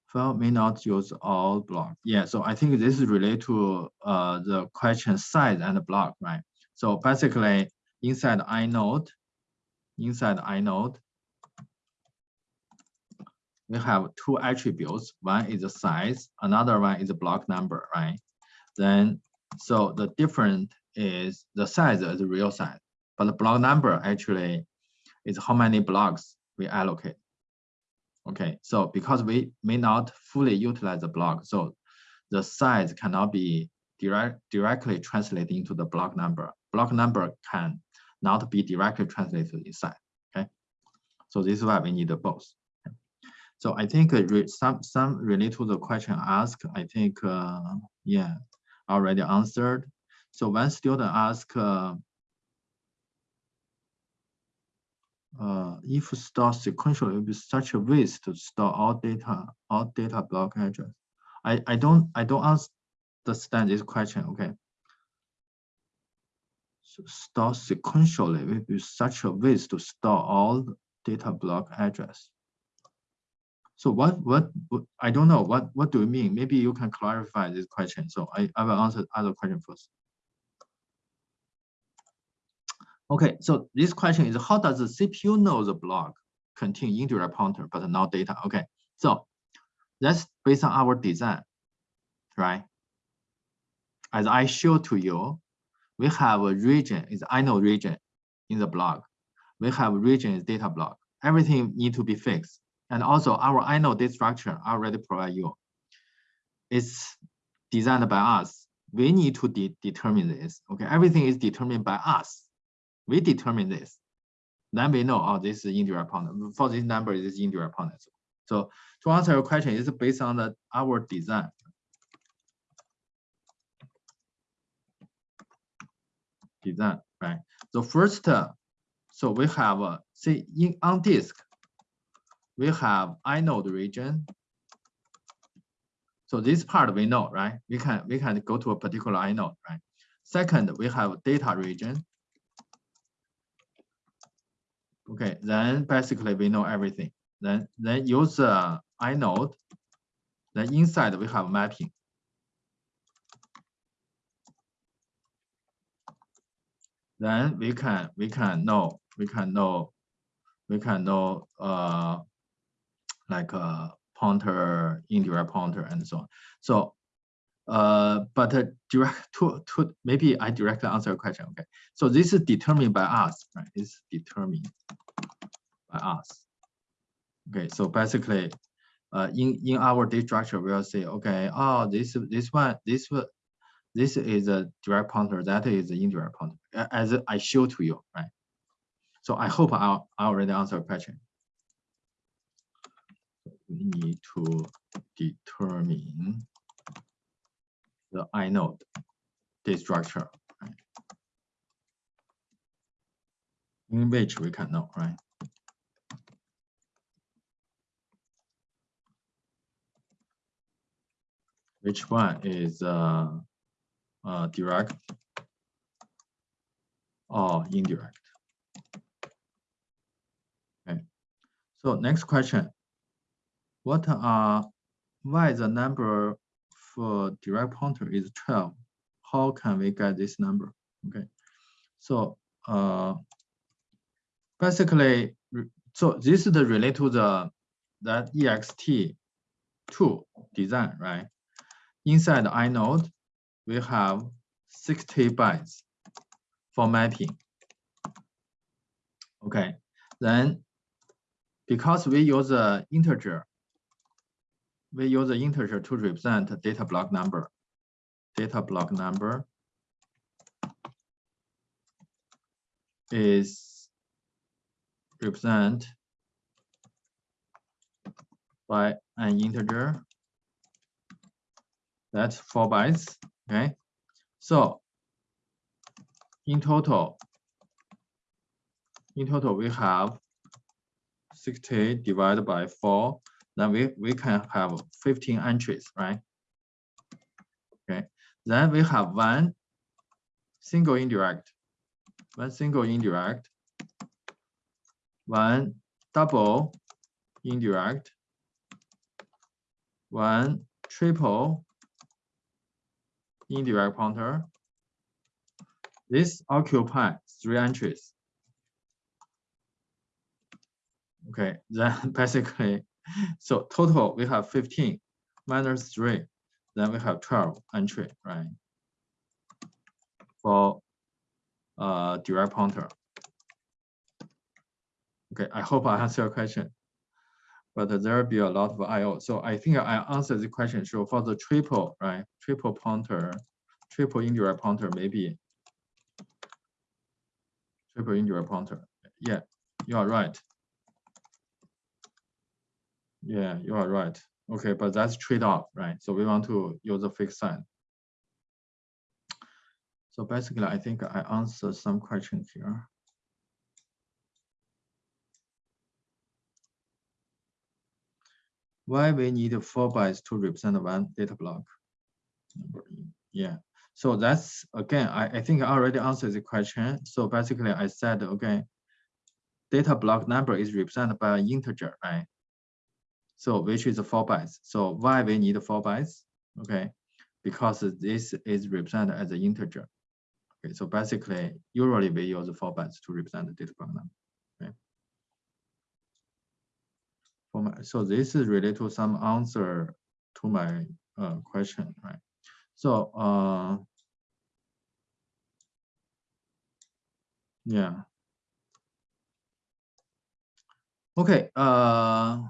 File may not use all block. Yeah. So I think this is related to uh, the question size and the block, right? So basically inside inode, inside inode, we have two attributes. One is the size, another one is the block number, right? Then, so the different is the size is the real size, but the block number actually is how many blocks we allocate. Okay, so because we may not fully utilize the block, so the size cannot be direct, directly translated into the block number. Block number can not be directly translated inside. Okay, so this is why we need both. So I think some some related to the question asked. I think uh, yeah, already answered. So one student asked. Uh, uh, if store sequentially will be such a waste to store all data, all data block address. I, I don't I don't understand this question. Okay, So store sequentially will be such a waste to store all data block address. So what, what, what, I don't know, what, what do you mean? Maybe you can clarify this question. So I, I will answer other question first. Okay, so this question is how does the CPU know the block contain indirect pointer but not data? Okay, so that's based on our design, right? As I showed to you, we have a region is inode region in the block. We have region is data block. Everything need to be fixed. And also our inode data structure already provide you. It's designed by us. We need to de determine this. Okay, everything is determined by us. We determine this. Then we know, oh, this is indirect. For this number, this is indirect pointer. So to answer your question, it's based on the, our design. design, right? So first, uh, so we have, uh, see, in on disk, we have inode region. So this part we know, right? We can we can go to a particular inode, right? Second, we have data region. Okay, then basically we know everything. Then then use uh, inode. Then inside we have mapping. then we can we can know we can know we can know uh like a pointer indirect pointer and so on so uh but uh, direct to to maybe i directly answer your question okay so this is determined by us right it's determined by us okay so basically uh in in our data structure we'll say okay oh this this one this this is a direct pointer, that is an indirect pointer, as I show to you, right? So I hope I, I already answered your question. We need to determine the inode, the structure. Right? in which we can know, right? Which one is uh, uh, direct or indirect? Okay. So next question. What are why the number for direct pointer is 12? How can we get this number? Okay. So uh, basically, so this is the relate to the that ext2 design, right? Inside the inode, we have 60 bytes for mapping. Okay, then because we use the integer, we use the integer to represent data block number. Data block number is represent by an integer. That's four bytes. Okay. So in total, in total, we have 60 divided by 4. Then we, we can have 15 entries, right? Okay. Then we have one single indirect one single indirect, one double indirect, one triple indirect pointer. This occupy three entries. Okay, then basically, so total we have 15 minus three, then we have 12 entry, right? For uh, direct pointer. Okay, I hope I answer your question. But there will be a lot of I/O. So I think I answered the question. So for the triple, right? Triple pointer, triple indirect pointer, maybe triple indirect pointer. Yeah, you are right. Yeah, you are right. Okay, but that's trade-off, right? So we want to use a fixed sign. So basically, I think I answered some questions here. Why we need four bytes to represent one data block? Yeah. So that's again, I, I think I already answered the question. So basically, I said okay, data block number is represented by an integer, right? So which is four bytes. So why we need four bytes? Okay, because this is represented as an integer. Okay, so basically, usually we use four bytes to represent the data number. Okay. For my, so this is related to some answer to my uh, question, right? So uh, yeah. Okay, uh,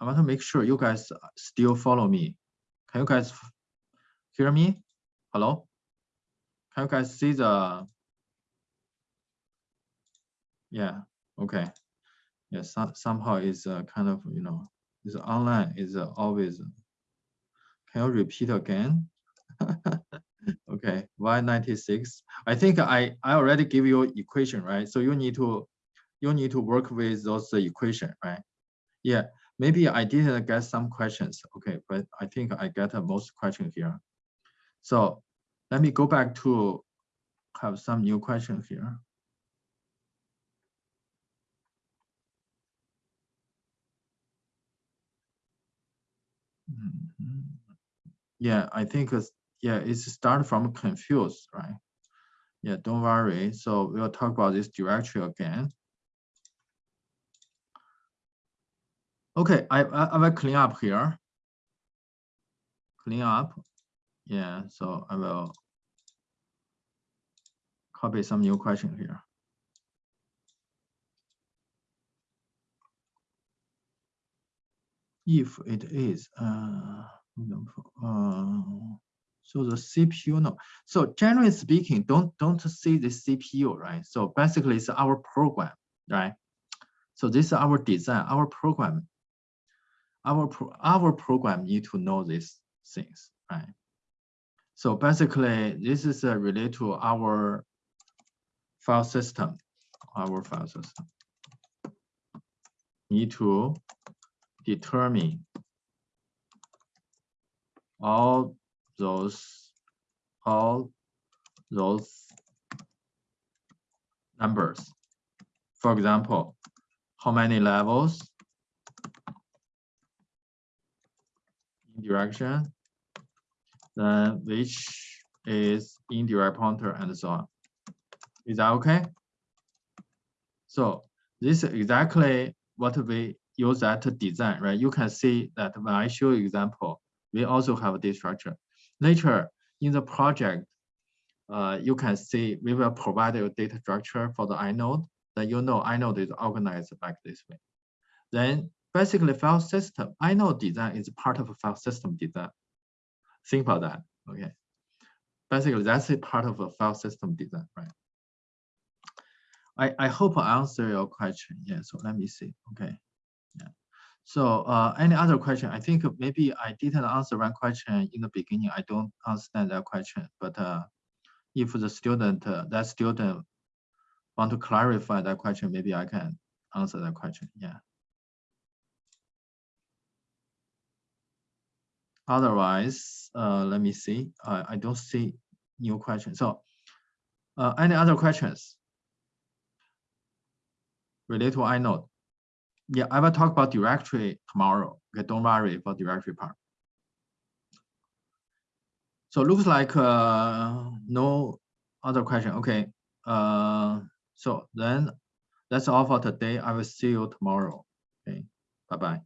I want to make sure you guys still follow me. Can you guys hear me? Hello? Can you guys see the, yeah, okay. Yeah, some, somehow it's uh, kind of, you know, is online is uh, always, can you repeat again? okay, Y96. I think I, I already give you equation, right? So you need to, you need to work with those equation, right? Yeah, maybe I didn't get some questions. Okay, but I think I get most question here. So let me go back to have some new questions here. Mm -hmm. Yeah, I think it's, yeah, it's start from confused, right? Yeah, don't worry. So we'll talk about this directory again. Okay, I, I, I will clean up here. Clean up. Yeah, so I will copy some new question here. If it is, uh, uh, so the CPU, no. So generally speaking, don't don't see the CPU, right? So basically, it's our program, right? So this is our design, our program. Our pro our program need to know these things, right? So basically, this is uh, related to our file system, our file system. Need to determine all those all those numbers. For example, how many levels direction, then which is indirect pointer and so on. Is that okay? So this is exactly what we use that design, right? You can see that when I show example, we also have this structure. Later in the project, uh, you can see we will provide a data structure for the inode. Then you know inode is organized like this way. Then basically file system, inode design is part of a file system design. Think about that, okay? Basically, that's a part of a file system design, right? I, I hope I answer your question. Yeah, so let me see, okay. Yeah. So uh, any other question? I think maybe I didn't answer one question in the beginning. I don't understand that question, but uh, if the student, uh, that student want to clarify that question, maybe I can answer that question, yeah. Otherwise, uh, let me see. I, I don't see new questions. So uh, any other questions related to inode? Yeah, I will talk about directory tomorrow. Okay, don't worry about directory part. So looks like uh, no other question. Okay. Uh, so then that's all for today. I will see you tomorrow. Okay. Bye bye.